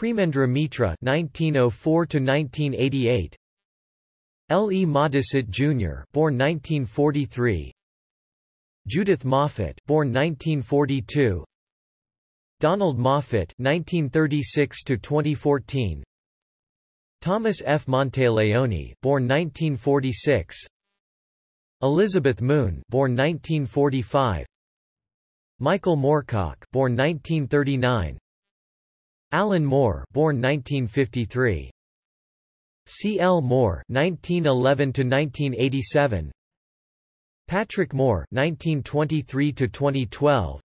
Premendra Mitra (1904–1988), L. E. Modesitt Jr. (born 1943), Judith Moffett (born 1942), Donald Moffat (1936–2014), Thomas F. Monteleone (born 1946), Elizabeth Moon (born 1945), Michael Moorcock, born 1939. Alan Moore, born 1953. C. L. Moore, 1911 to 1987. Patrick Moore, 1923 to 2012.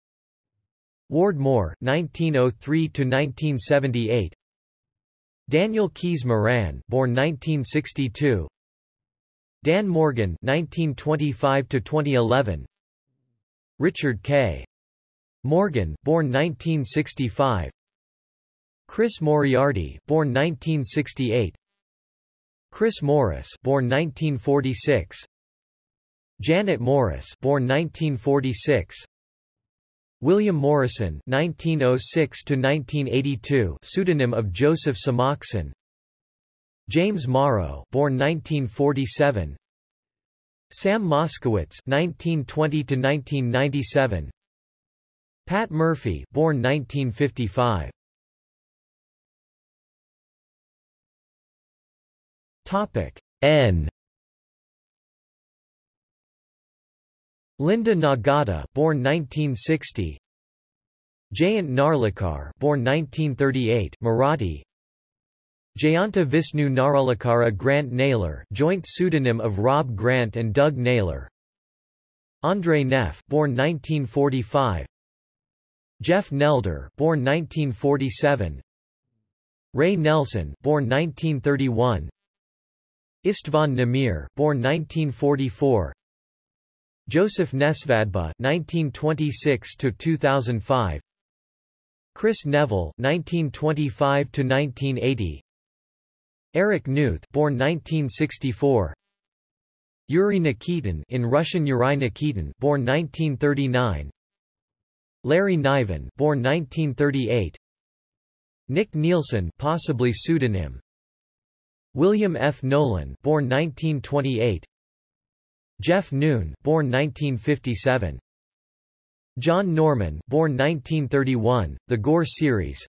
Ward Moore, 1903 to 1978. Daniel Keyes Moran, born 1962. Dan Morgan, 1925 to 2011. Richard K. Morgan, born 1965. Chris Moriarty, born 1968. Chris Morris, born 1946. Janet Morris, born 1946. William Morrison 1906 to 1982 pseudonym of Joseph Samachson James Morrow born 1947 Sam Moskowitz 1920 to 1997 Pat Murphy born 1955 Topic. N. Linda Nagata born 1960 Jayant Narlikar born 1938 Marathi. Jayanta Vishnu Narlikara Grant Naylor joint pseudonym of Rob Grant and Doug Naylor. Andre Neff born 1945 Jeff Nelder born 1947 Ray Nelson born 1931 Istvan Nemere born 1944 Josef Nesvadba 1926 to 2005 Kris Neville 1925 to 1980 Eric Knuth born 1964 Yuri Nikitin in Russian Yuri Nikitin born 1939 Larry Niven born 1938 Nick Nielsen possibly pseudonym William F. Nolan born 1928 Jeff Noon born 1957 John Norman born 1931 The Gor series.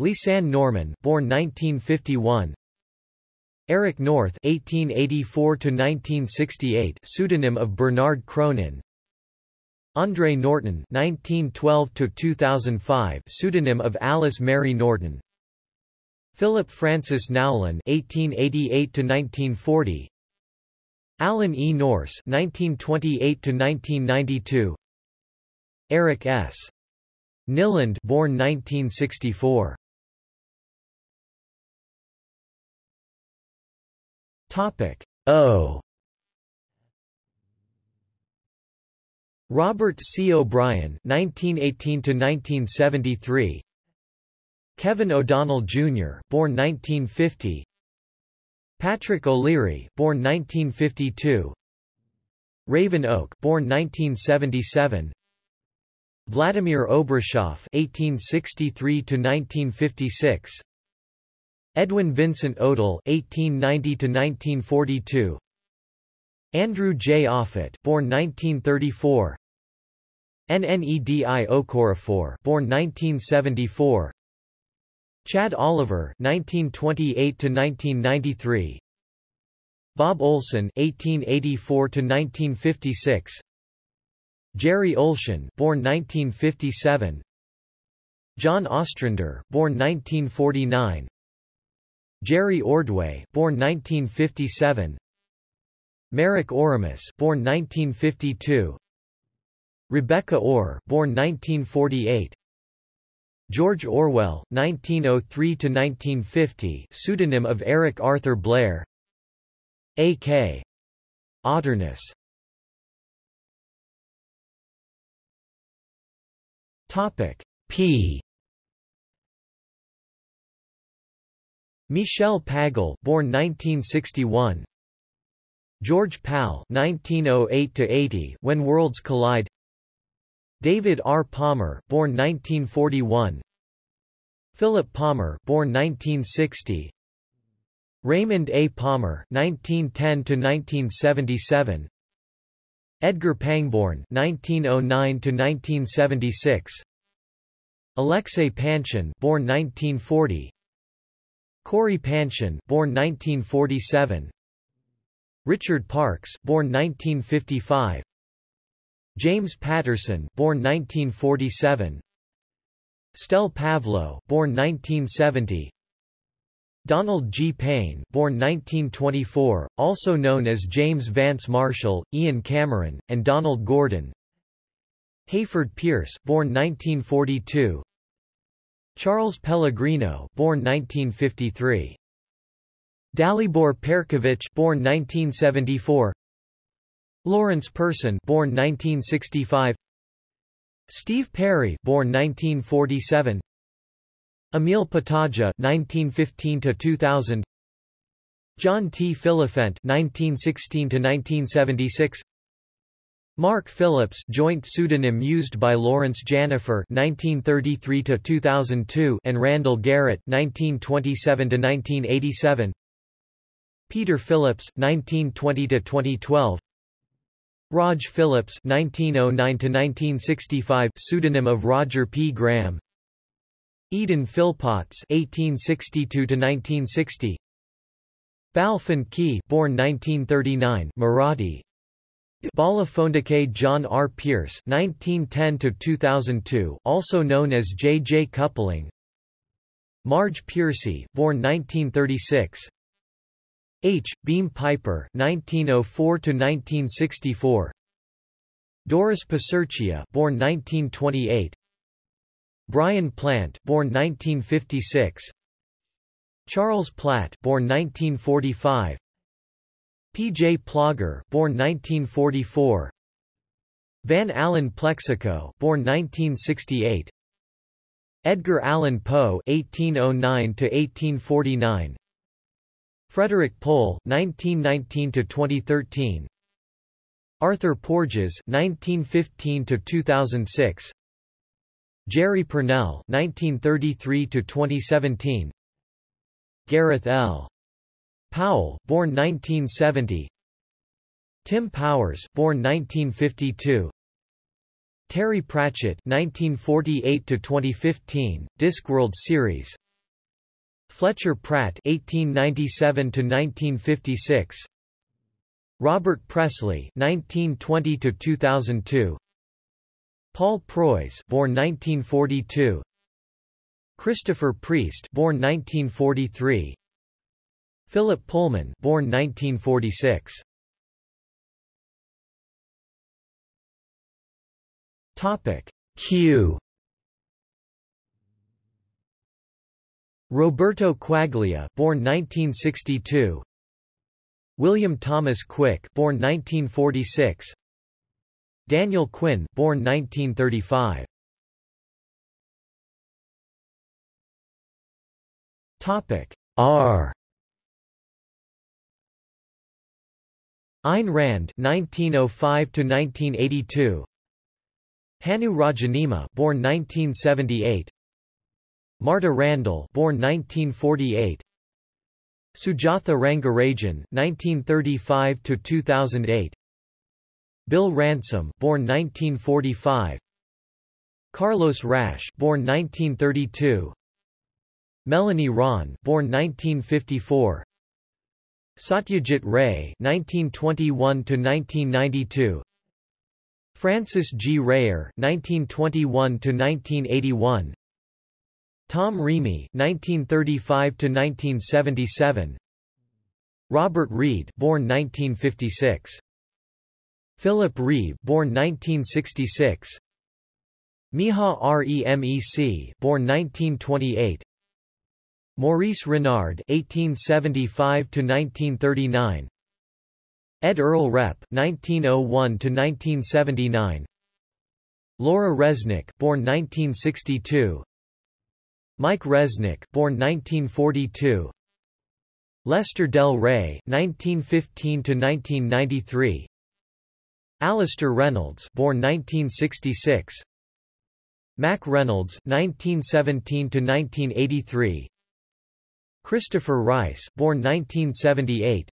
Lisanne Norman born 1951 Eric North 1884 to 1968 pseudonym of Bernard Cronin. Andre Norton 1912–2005 pseudonym of Alice Mary Norton Philip Francis Nowlin 1888–1940 Alan E. Nourse 1928–1992 Eric S. Nylund born 1964 Topic O Robert C. O'Brien (1918–1973), Kevin O'Donnell Jr. (born 1950), Patrick O'Leary (born 1952), Raven Oak (born 1977), Vladimir Obruchev (1863–1956), Edwin Vincent Odell (1890–1942), Andrew J. Offutt, born 1934. Nnedi Okorafor, born 1974. Chad Oliver, 1928 to 1993. Bob Olsen, 1884 to 1956. Jerry Oltion, born 1957. John Ostrander, born 1949. Jerry Ordway, born 1957. Marek Oramus, born 1952. Rebecca Ore, born 1948. George Orwell, 1903–1950 pseudonym of Eric Arthur Blair. A.K. Otterness P. Michel Pagel born 1961 George Pal (1908–80) When Worlds Collide. David R. Palmer, born 1941. Philip Palmer, born 1960. Raymond A. Palmer 1910 to 1977. Edgar Pangborn 1909 to 1976. Alexei Panshin, born 1940. Cory Panshin, born 1947. Richard Parks, born 1955. James Patterson, born 1947. Stel Pavlou, born 1970. Donald G. Payne, born 1924, also known as James Vance Marshall, Ian Cameron, and Donald Gordon. Hayford Peirce, born 1942. Charles Pellegrino, born 1953. Dalibor Perkovic, born 1974. Lawrence Person, born 1965. Steve Perry, born 1947. Emil Petaja 1915 to 2000 John T. Phillifent 1916 to 1976 Mark Phillips, joint pseudonym used by Laurence Janifer 1933 to 2002 and Randall Garrett 1927 to 1987 Peter Phillips (1920–2012). Rog Phillips (1909–1965), pseudonym of Roger P. Graham. Eden Philpotts (1862–1960), Balfin Key, born 1939, Marathi. Bala Phondake John R. Pierce (1910–2002), also known as J. J. Coupling. Marge Piercy, born 1936. H. Beam Piper (1904–1964). Doris Piserchia, born 1928. Brian Plante, born 1956. Charles Platt, born 1945. P. J. Plauger, born 1944. Van Allen Plexico, born 1968. Edgar Allan Poe (1809–1849). Frederik Pohl (1919–2013). Arthur Porges (1915–2006). Jerry Pournelle (1933–2017). Gareth L. Powell, born 1970. Tim Powers, born 1952. Terry Pratchett 1948 to 2015 Discworld series. Fletcher Pratt (1897–1956). Robert Presslie (1920–2002). Paul Preuss, born 1942. Christopher Priest, born 1943. Philip Pullman, born 1946. Topic Q. Roberto Quaglia, born 1962. William Thomas Quick, born 1946. Daniel Quinn, born 1935. Topic R. Ayn Rand, 1905 to 1982. Hannu Rajaniemi, born 1978. Marta Randall, born 1948. Sujatha Rangarajan, 1935 to 2008. Bill Ransom, born 1945. Carlos Rasch born 1932. Melanie Rawn, born 1954. Satyajit Ray, 1921 to 1992. Francis G. Rayer, 1921 to 1981. Tom Reamy, 1935 to 1977. Robert Reed, born 1956. Philip Reeve, born 1966. Miha Remec, born 1928. Maurice Renard, 1875 to 1939. Ed Earl Repp 1901 to 1979. Laura Resnick, born 1962. Mike Resnick, born 1942. Lester Del Rey, 1915 to 1993. Alastair Reynolds, born 1966. Mack Reynolds, 1917 to 1983. Christopher Rice, born 1978.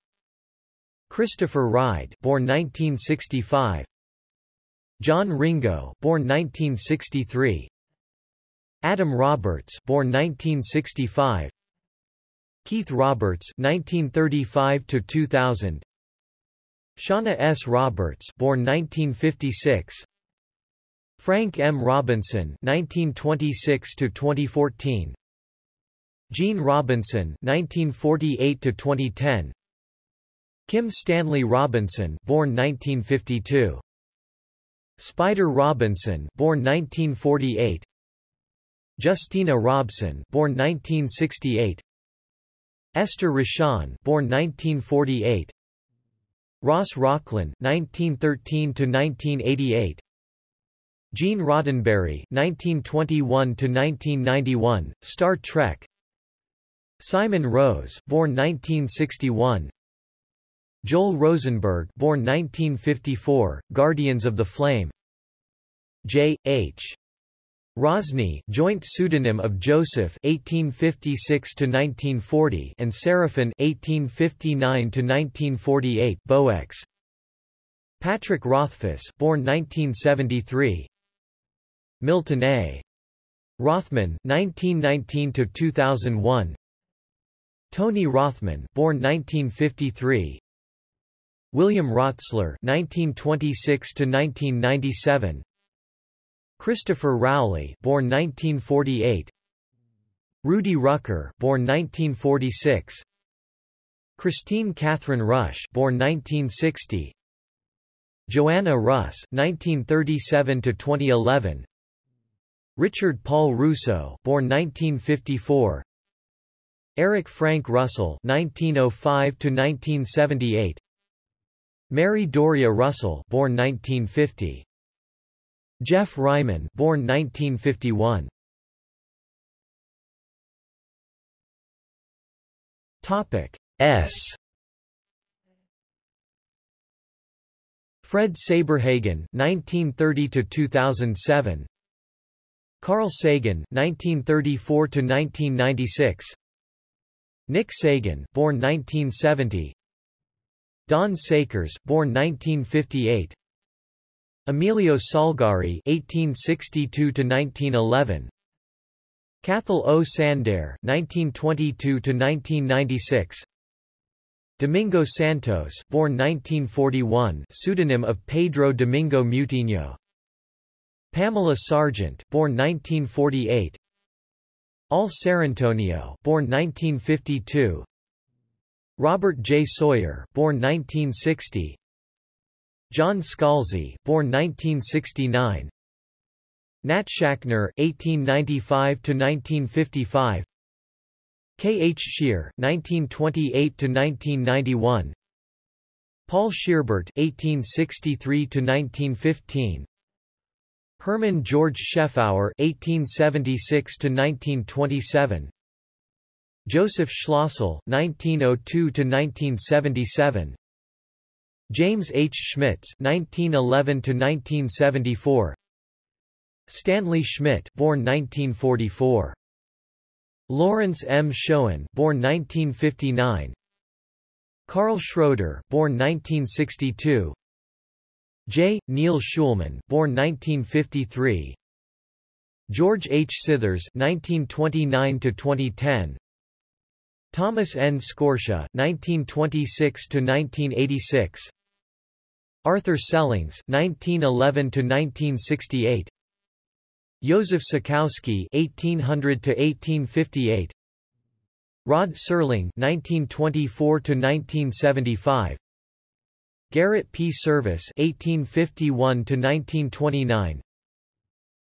Christopher Ride, born 1965. John Ringo, born 1963. Adam Roberts, born 1965. Keith Roberts, 1935 to 2000. Shauna S. Roberts born 1956 Frank M. Robinson 1926 to 2014. Jeanne Robinson 1948 to 2010. Kim Stanley Robinson, born 1952. Spider Robinson, born 1948. Justina Robson, born 1968. Esther Rochon, born 1948. Ross Rocklynne, 1913 to 1988. Gene Roddenberry, 1921 to 1991, Star Trek. Simon Rose, born 1961. Joel Rosenberg, born 1954, Guardians of the Flame. J. H. Rosny, joint pseudonym of Joseph (1856–1940) and Seraphin (1859–1948). Boex. Patrick Rothfuss, born 1973. Milton A. Rothman, 1919–2001. Tony Rothman, born 1953. William Rotsler (1926–1997), Christopher Rowley, born 1948, Rudy Rucker, born 1946, Kristine Kathryn Rusch, born 1960, Joanna Russ, 1937 to 2011. Richard Paul Russo, born 1954, Eric Frank Russell, 1905 to 1978. Mary Doria Russell, born 1950. Jeff Ryman, born 1951. Topic S. Fred Saberhagen, 1930 to 2007. Carl Sagan, 1934 to 1996. Nick Sagan, born 1970. Don Sakers, born 1958. Emilio Salgari (1862–1911). Cathal O. Sándair (1922–1996). Domingo Santos, born 1941, pseudonym of Pedro Domingo Mutiño. Pamela Sargent, born 1948. Al Sarrantonio, born 1952. Robert J. Sawyer, born 1960. John Scalzi, born 1969. Nat Schachner, 1895 to 1955. K. H. Scheer, 1928 to 1991. Paul Scheerbart, 1863 to 1915. Hermann George Scheffauer, 1876 to 1927. Joseph Schlossel, 1902–1977 James H. Schmitz (1911–1974), Stanley Schmidt, born 1944, Lawrence M. Schoen, born 1959, Karl Schroeder, born 1962, J. Neil Schulman, born 1953, George H. Scithers, 1929–2010, Thomas N. Scortia, 1926–1986 Arthur Sellings 1911–1968 Józef Sikowski 1800–1858 Rod Serling 1924–1975 Garrett P. Service 1851–1929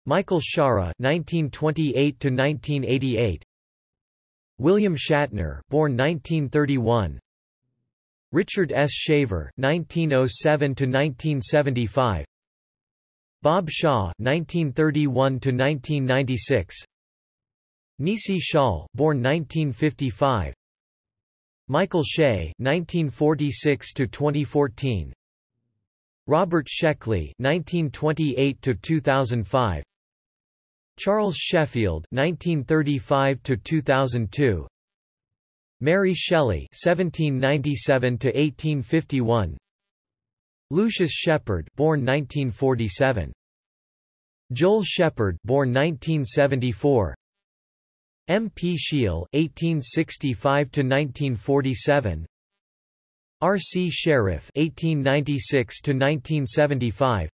Michael Shaara 1928–1988 William Shatner, born 1931. Richard S. Shaver, 1907–1975. Bob Shaw, 1931–1996. Nisi Shawl, born 1955. Michael Shea, 1946–2014. Robert Sheckley, 1928–2005. Charles Sheffield (1935–2002), Mary Shelley (1797–1851), Lucius Shepard, born 1947, Joel Shepherd, born 1974, M. P. Shiel (1865–1947), R. C. Sherriff (1896–1975).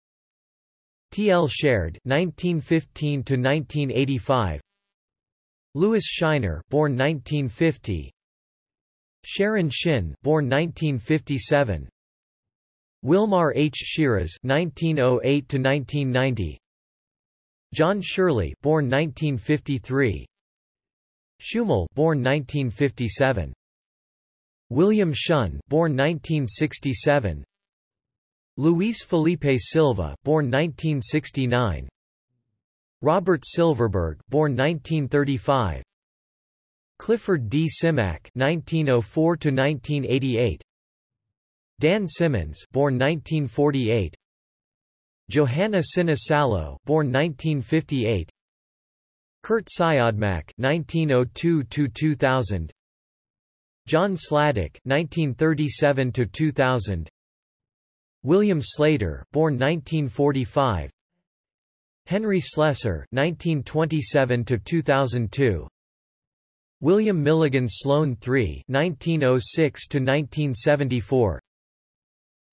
T. L. Sherred (1915–1985), Lewis Shiner, born 1950, Sharon Shinn, born 1957, Wilmar H. Shiras (1908–1990), John Shirley, born 1953, Schumal, born 1957. William Shunn, born 1967. Luis Felipe Silva, born 1969. Robert Silverberg, born 1935. Clifford D. Simak, (1904–1988), Dan Simmons, born 1948. Johanna Sinisalo, born 1958. Curt Siodmak (1902–2000), John Sladek, (1937–2000), William Sleator, born 1945. Henry Slesar, 1927 to 2002. William Milligan Sloane III, 1906 to 1974.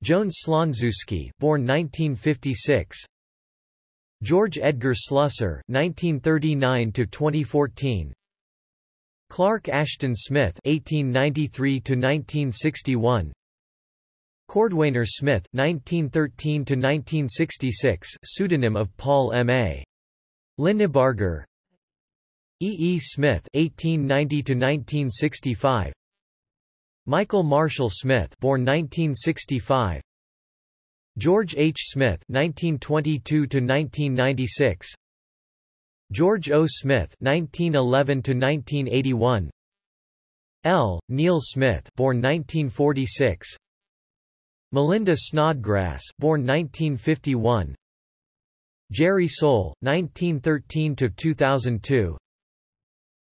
Joan Slonczewski, born 1956. George Edgar Slusser, 1939 to 2014. Clark Ashton Smith, 1893 to 1961. Cordwainer Smith, 1913–1966 pseudonym of Paul M. A. Linebarger E. E. Smith 1890–1965 Michael Marshall Smith born 1965 George H. Smith 1922–1996 George O. Smith 1911–1981 L. Neil Smith born 1946 Melinda Snodgrass, born 1951. Jerry Sohl, 1913 to 2002.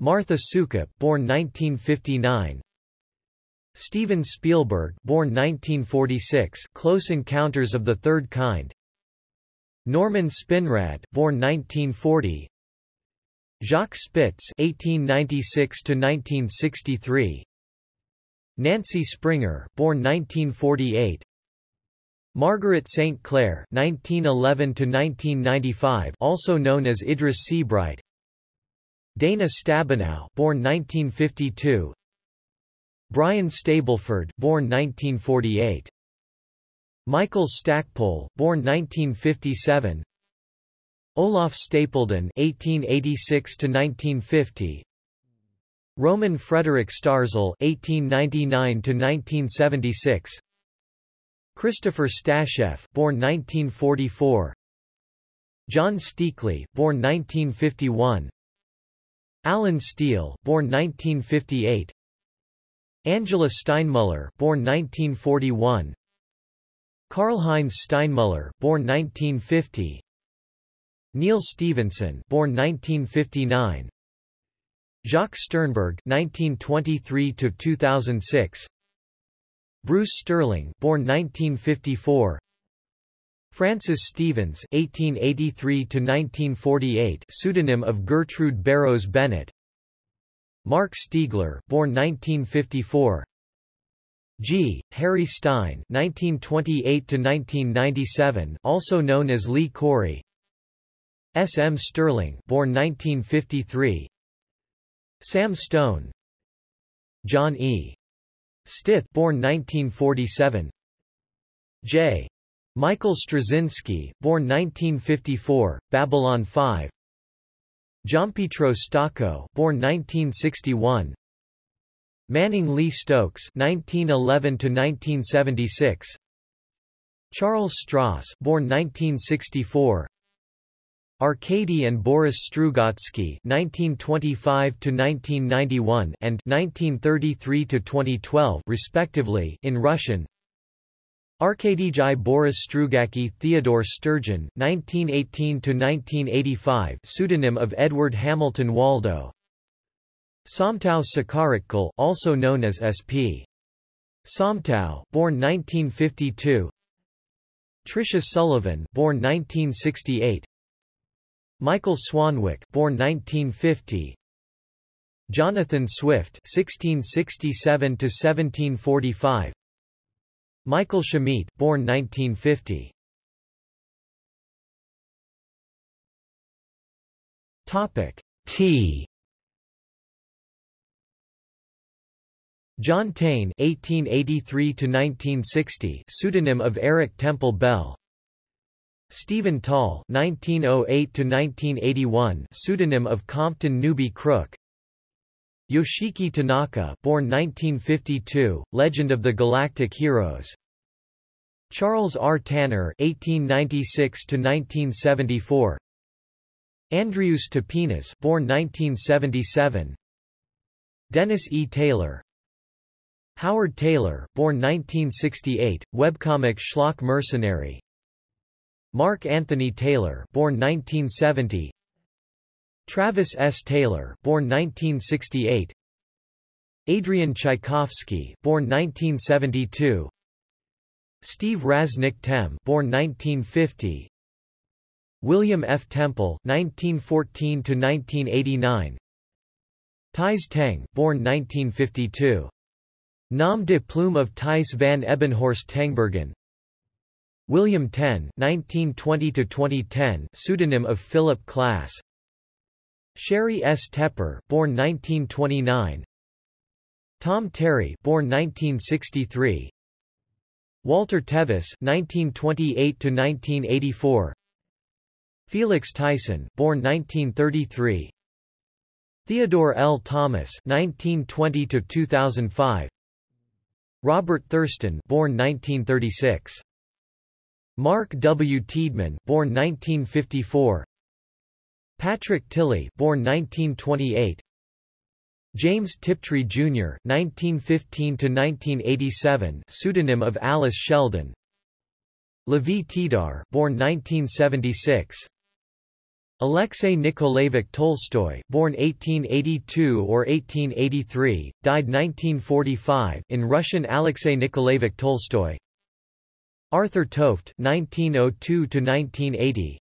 Martha Soukup, born 1959. Steven Spielberg, born 1946. Close Encounters of the Third Kind. Norman Spinrad, born 1940. Jacques Spitz, 1896 to 1963. Nancy Springer, born 1948. Margaret St. Clair 1911 to 1995, also known as Idris Seabright. Dana Stabenow, born 1952. Brian Stableford, born 1948. Michael Stackpole, born 1957. Olaf Stapledon 1886 to 1950 Roman Frederick Starzl 1899 to 1976 Christopher Stasheff, born 1944. John Steakley, born 1951. Allen Steele, born 1958. Angela Steinmuller, born 1941. Karl-Heinz Steinmuller, born 1950. Neal Stephenson, born 1959. Jacques Sternberg, 1923 to 2006. Bruce Sterling, born 1954. Francis Stevens, (1883–1948), pseudonym of Gertrude Barrows Bennett. Marc Stiegler, born 1954. G. Harry Stine (1928–1997), also known as Lee Corey. S. M. Stirling, born 1953. Sam Stone. John E. Stith born 1947 J. Michael Straczynski, born 1954, Babylon 5 Gianpietro Stocco born 1961 Manning Lee Stokes 1911 to 1976 Charles Stross born 1964 Arkady and Boris Strugatsky 1925 to 1991 and 1933 to 2012 respectively, in Russian. Arkadijai Boris Strugatsky, Theodore Sturgeon (1918–1985), pseudonym of Edward Hamilton Waldo. Somtow Sucharitkul, also known as S.P. Somtow, born 1952. Tricia Sullivan, born 1968. Michael Swanwick, born 1950. Jonathan Swift (1667–1745). Michael Szameit, born 1950. Topic T. John Taine 1883 to 1960, pseudonym of Eric Temple Bell. Stephen Tall 1908 to 1981, pseudonym of Compton Newby Crook. Yoshiki Tanaka, born 1952, Legend of the Galactic Heroes. Charles R. Tanner (1896–1974). Andrius Tapinas, born 1977. Dennis E. Taylor. Howard Taylor, born 1968, webcomic Schlock Mercenary. Mark Anthony Taylor, born 1970. Travis S. Taylor, born 1968. Adrian Tchaikovsky, born 1972. Steve Rasnic Tem, born 1950. William F. Temple, 1914 to 1989. Tais Teng, born 1952. Nom de plume of Thijs van Ebbenhorst Tengbergen. William Tenn, 1920 to 2010, pseudonym of Philip Klass. Sheri S. Tepper, born 1929. Tom Terry, born 1963. Walter Tevis, 1928 to 1984. Felix Tyson, born 1933. Theodore L. Thomas, 1920 to 2005. Robert Thurston, born 1936. Mark W. Tiedemann, born 1954. Patrick Tilley, born 1928. James Tiptree Jr. 1915 to 1987, pseudonym of Alice Sheldon. Lavie Tidhar, born 1976. Alexei Nikolaevich Tolstoy, born 1882 or 1883, died 1945, in Russian Alexei Nikolaevich Tolstoy. Arthur Tofte, 1902 to 1980.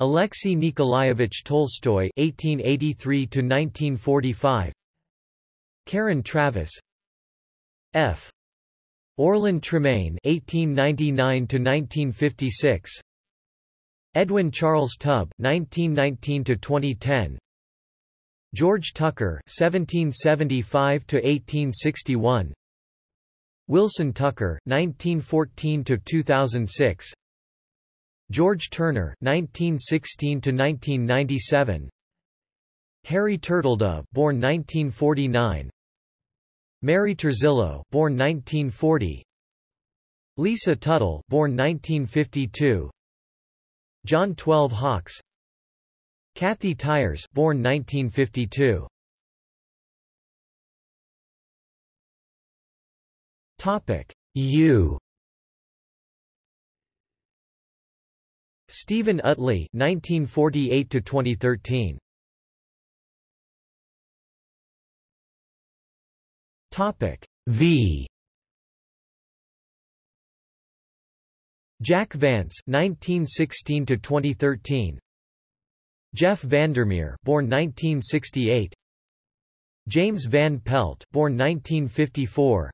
Alexei Nikolaevich Tolstoy (1883–1945), Karen Traviss, F. Orlin Tremaine (1899–1956), Edwin Charles Tubb (1919–2010), George Tucker (1775–1861), Wilson Tucker (1914–2006). George Turner (1916–1997), Harry Turtledove, born 1949, Mary Turzillo, born 1940, Lisa Tuttle, born 1952, John Twelve Hawks, Kathy Tyers, born 1952. Topic U Stephen Utley 1948 to 2013 Topic V. Jack Vance 1916 to 2013 Jeff Vandermeer, born 1968. James Van Pelt, born 1954.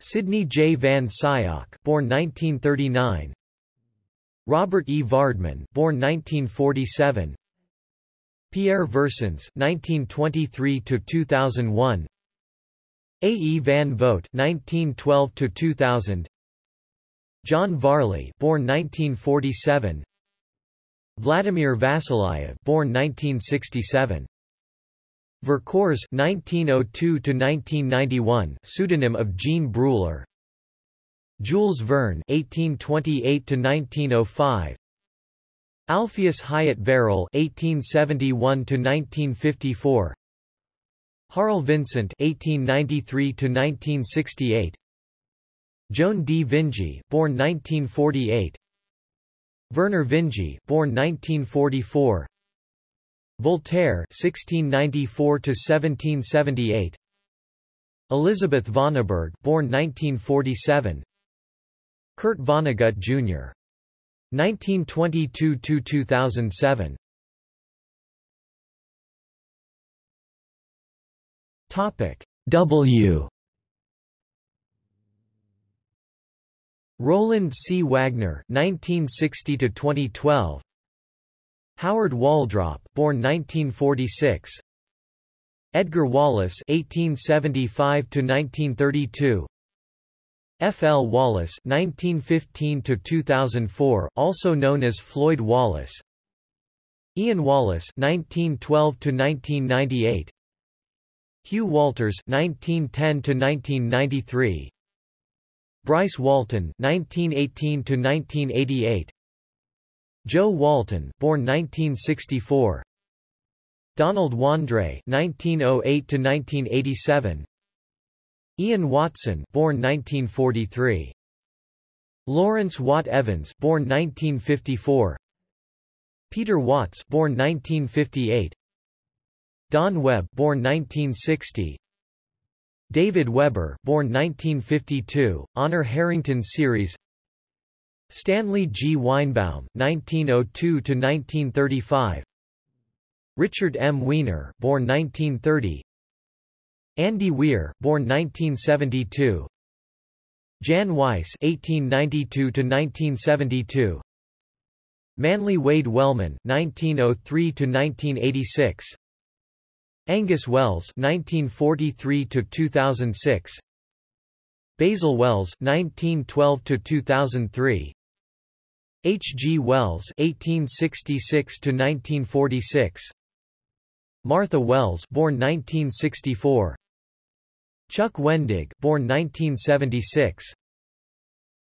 Sydney J. Van Scyoc, born 1939. Robert E. Vardeman, born 1947. Pierre Versins, 1923 to 2001. A. E. Van Vogt, 1912 to 2000. John Varley, born 1947. Vladimir Vasilyev, born 1967. Vercors, 1902 to 1991, pseudonym of Jean Bruller. Jules Verne (1828–1905), Alpheus Hyatt Verrill (1871–1954), Harl Vincent (1893–1968), Joan D. Vinge, born 1948, Vernor Vinge, born 1944, Voltaire (1694–1778), Elisabeth Vonarburg, born 1947. Kurt Vonnegut Jr. 1922–2007 Topic W Roland C. Wagner 1960 to 2012 Howard Waldrop, born 1946. Edgar Wallace (1875–1932). F. L. Wallace (1915–2004), also known as Floyd Wallace. Ian Wallace (1912–1998). Hugh Walters (1910–1993). Bryce Walton (1918–1988). Joe Walton, born 1964. Donald Wandrei (1908–1987). Ian Watson, born 1943. Lawrence Watt Evans, born 1954. Peter Watts, born 1958. Don Webb, born 1960. David Weber, born 1952, Honor Harrington series. Stanley G. Weinbaum, 1902–1935 Richard M. Weiner born 1930 Andy Weir born 1972 Jan Weiss 1892–1972 Manly Wade Wellman 1903–1986 Angus Wells 1943–2006 Basil Wells 1912–2003 H. G. Wells (1866–1946), Martha Wells, born 1964, Chuck Wendig, born 1976,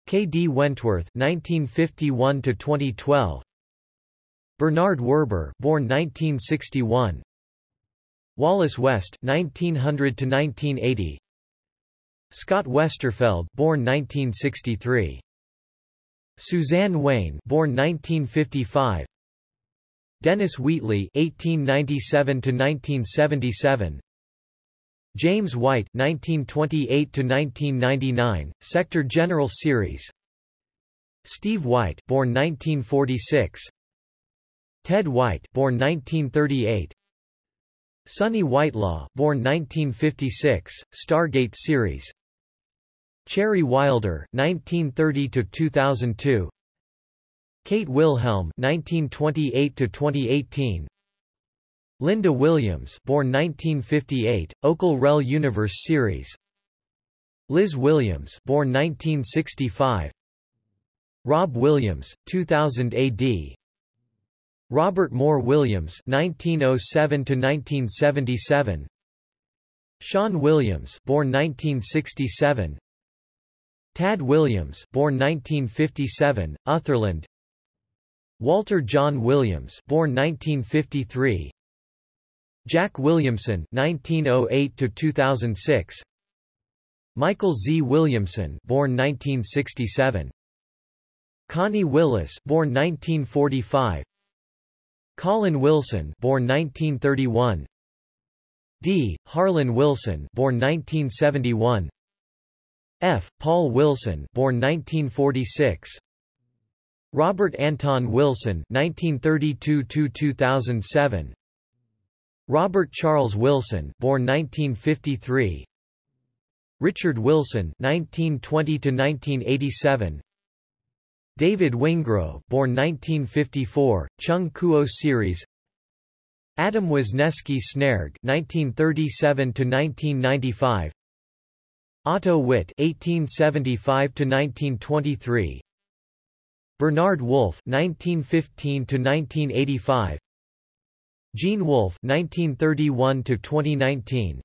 K. D. Wentworth 1951 to 2012. Bernard Werber, born 1961, Wallace West 1900 to 1980. Scott Westerfeld, born 1963. Suzanne Weyn, born 1955. Dennis Wheatley, 1897–1977. James White, 1928–1999, Sector General Series. Steve White, born 1946. Ted White, born 1938. Sonny Whitelaw, born 1956, Stargate Series. Cherry Wilder, 1930–2002 Kate Wilhelm 1928–2018 Lynda Williams born 1958, Okal Rel Universe series. Liz Williams born 1965 Rob Williams, 2000 AD Robert Moore Williams 1907–1977 Sean Williams born 1967 Tad Williams, born 1957, Otherland. Walter John Williams, born 1953. Jack Williamson, 1908 to 2006. Michael Z. Williamson, born 1967. Connie Willis, born 1945. Colin Wilson, born 1931. D. Harlan Wilson, born 1971. F. Paul Wilson, born 1946. Robert Anton Wilson, 1932–2007. Robert Charles Wilson, born 1953. Richard Wilson, 1920 to 1987. David Wingrove, born 1954, Chung Kuo series. Adam Wisniewski Snerg, 1937–1995. Otto Witt 1875 to 1923. Bernard Wolfe (1915–1985), Gene Wolfe 1931 to 2019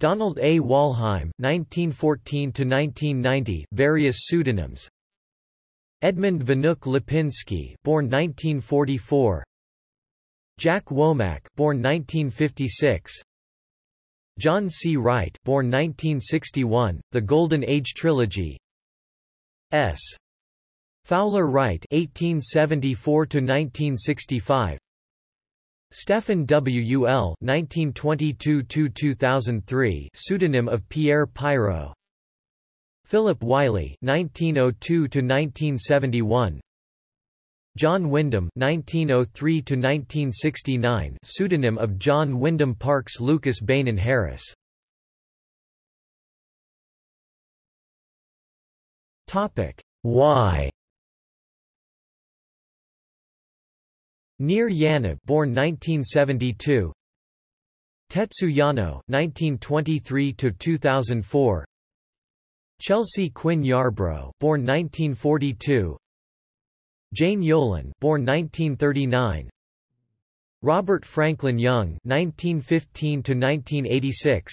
Donald A. Wollheim 1914 to 1990 various pseudonyms Edmund Wnuk-Lipiński born 1944 Jack Womack born 1956 John C. Wright born 1961 The Golden Age Trilogy S. Fowler Wright 1874 to 1965 Stefan W.U.L. pseudonym of Pierre Pairault Philip Wylie 1902–1971 John Wyndham 1903–1969 pseudonym of John Wyndham Parkes Lucas Beynon Harris. Topic. Y Nir Yaniv born 1972 Tetsu Yano 1923 to 2004 Chelsea Quinn Yarbro born 1942 Jane Yolen born 1939 Robert Franklin Young 1915 to 1986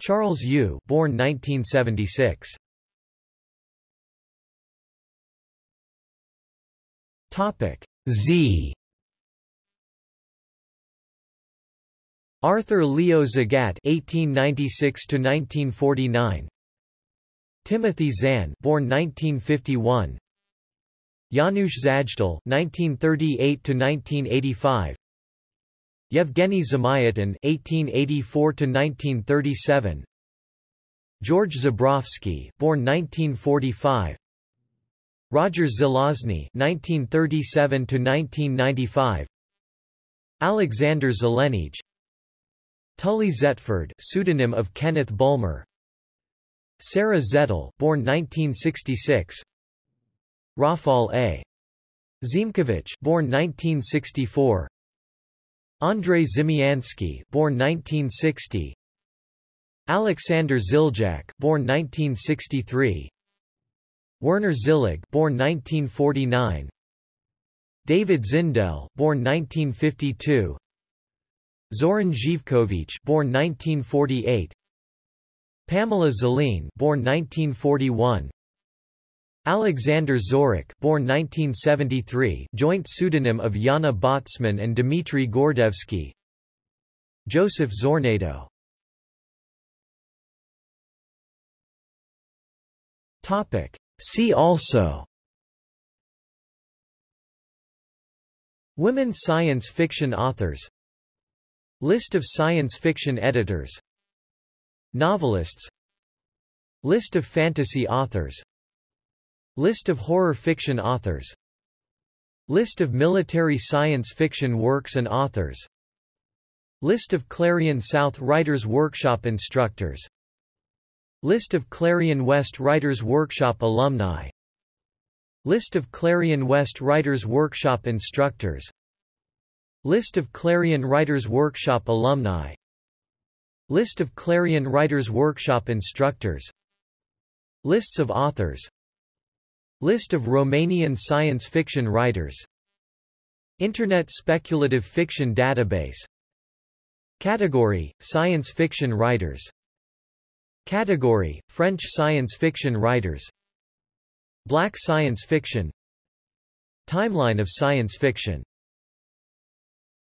Charles Yu born 1976 Topic Z. Arthur Leo Zagat (1896–1949), Timothy Zahn, born 1951, Janusz Zajdel (1938–1985), Yevgeny Zamyatin (1884–1937), George Zebrowski, born 1945. Roger Zelazny (1937–1995), Alexander Zelenij, Tully Zetford, pseudonym of Kenneth Bulmer. Sarah Zettel, born 1966. Rafal A. Ziemkiewicz, born 1964. Andrei Ziemiański, born 1960. Alexander Ziljak, born 1963. Werner Zillig, born 1949. David Zindell, born 1952. Zoran Zhivkovich, born 1948. Pamela Zoline, born 1941. Alexander Zorik, born 1973, joint pseudonym of Yana Botsman and Dmitry Gordevsky. Joseph Zornado. Topic: See also. Women science fiction authors. List of science fiction editors. Novelists. List of fantasy authors. List of horror fiction authors. List of military science fiction works and authors. List of Clarion South Writers Workshop instructors List of Clarion West Writers Workshop alumni. List of Clarion West Writers Workshop instructors. List of Clarion Writers Workshop alumni. List of Clarion Writers Workshop instructors. Lists of authors. List of Romanian science fiction writers. Internet Speculative Fiction Database. Category – Science fiction writers Category – French science fiction writers. Black science fiction. Timeline of science fiction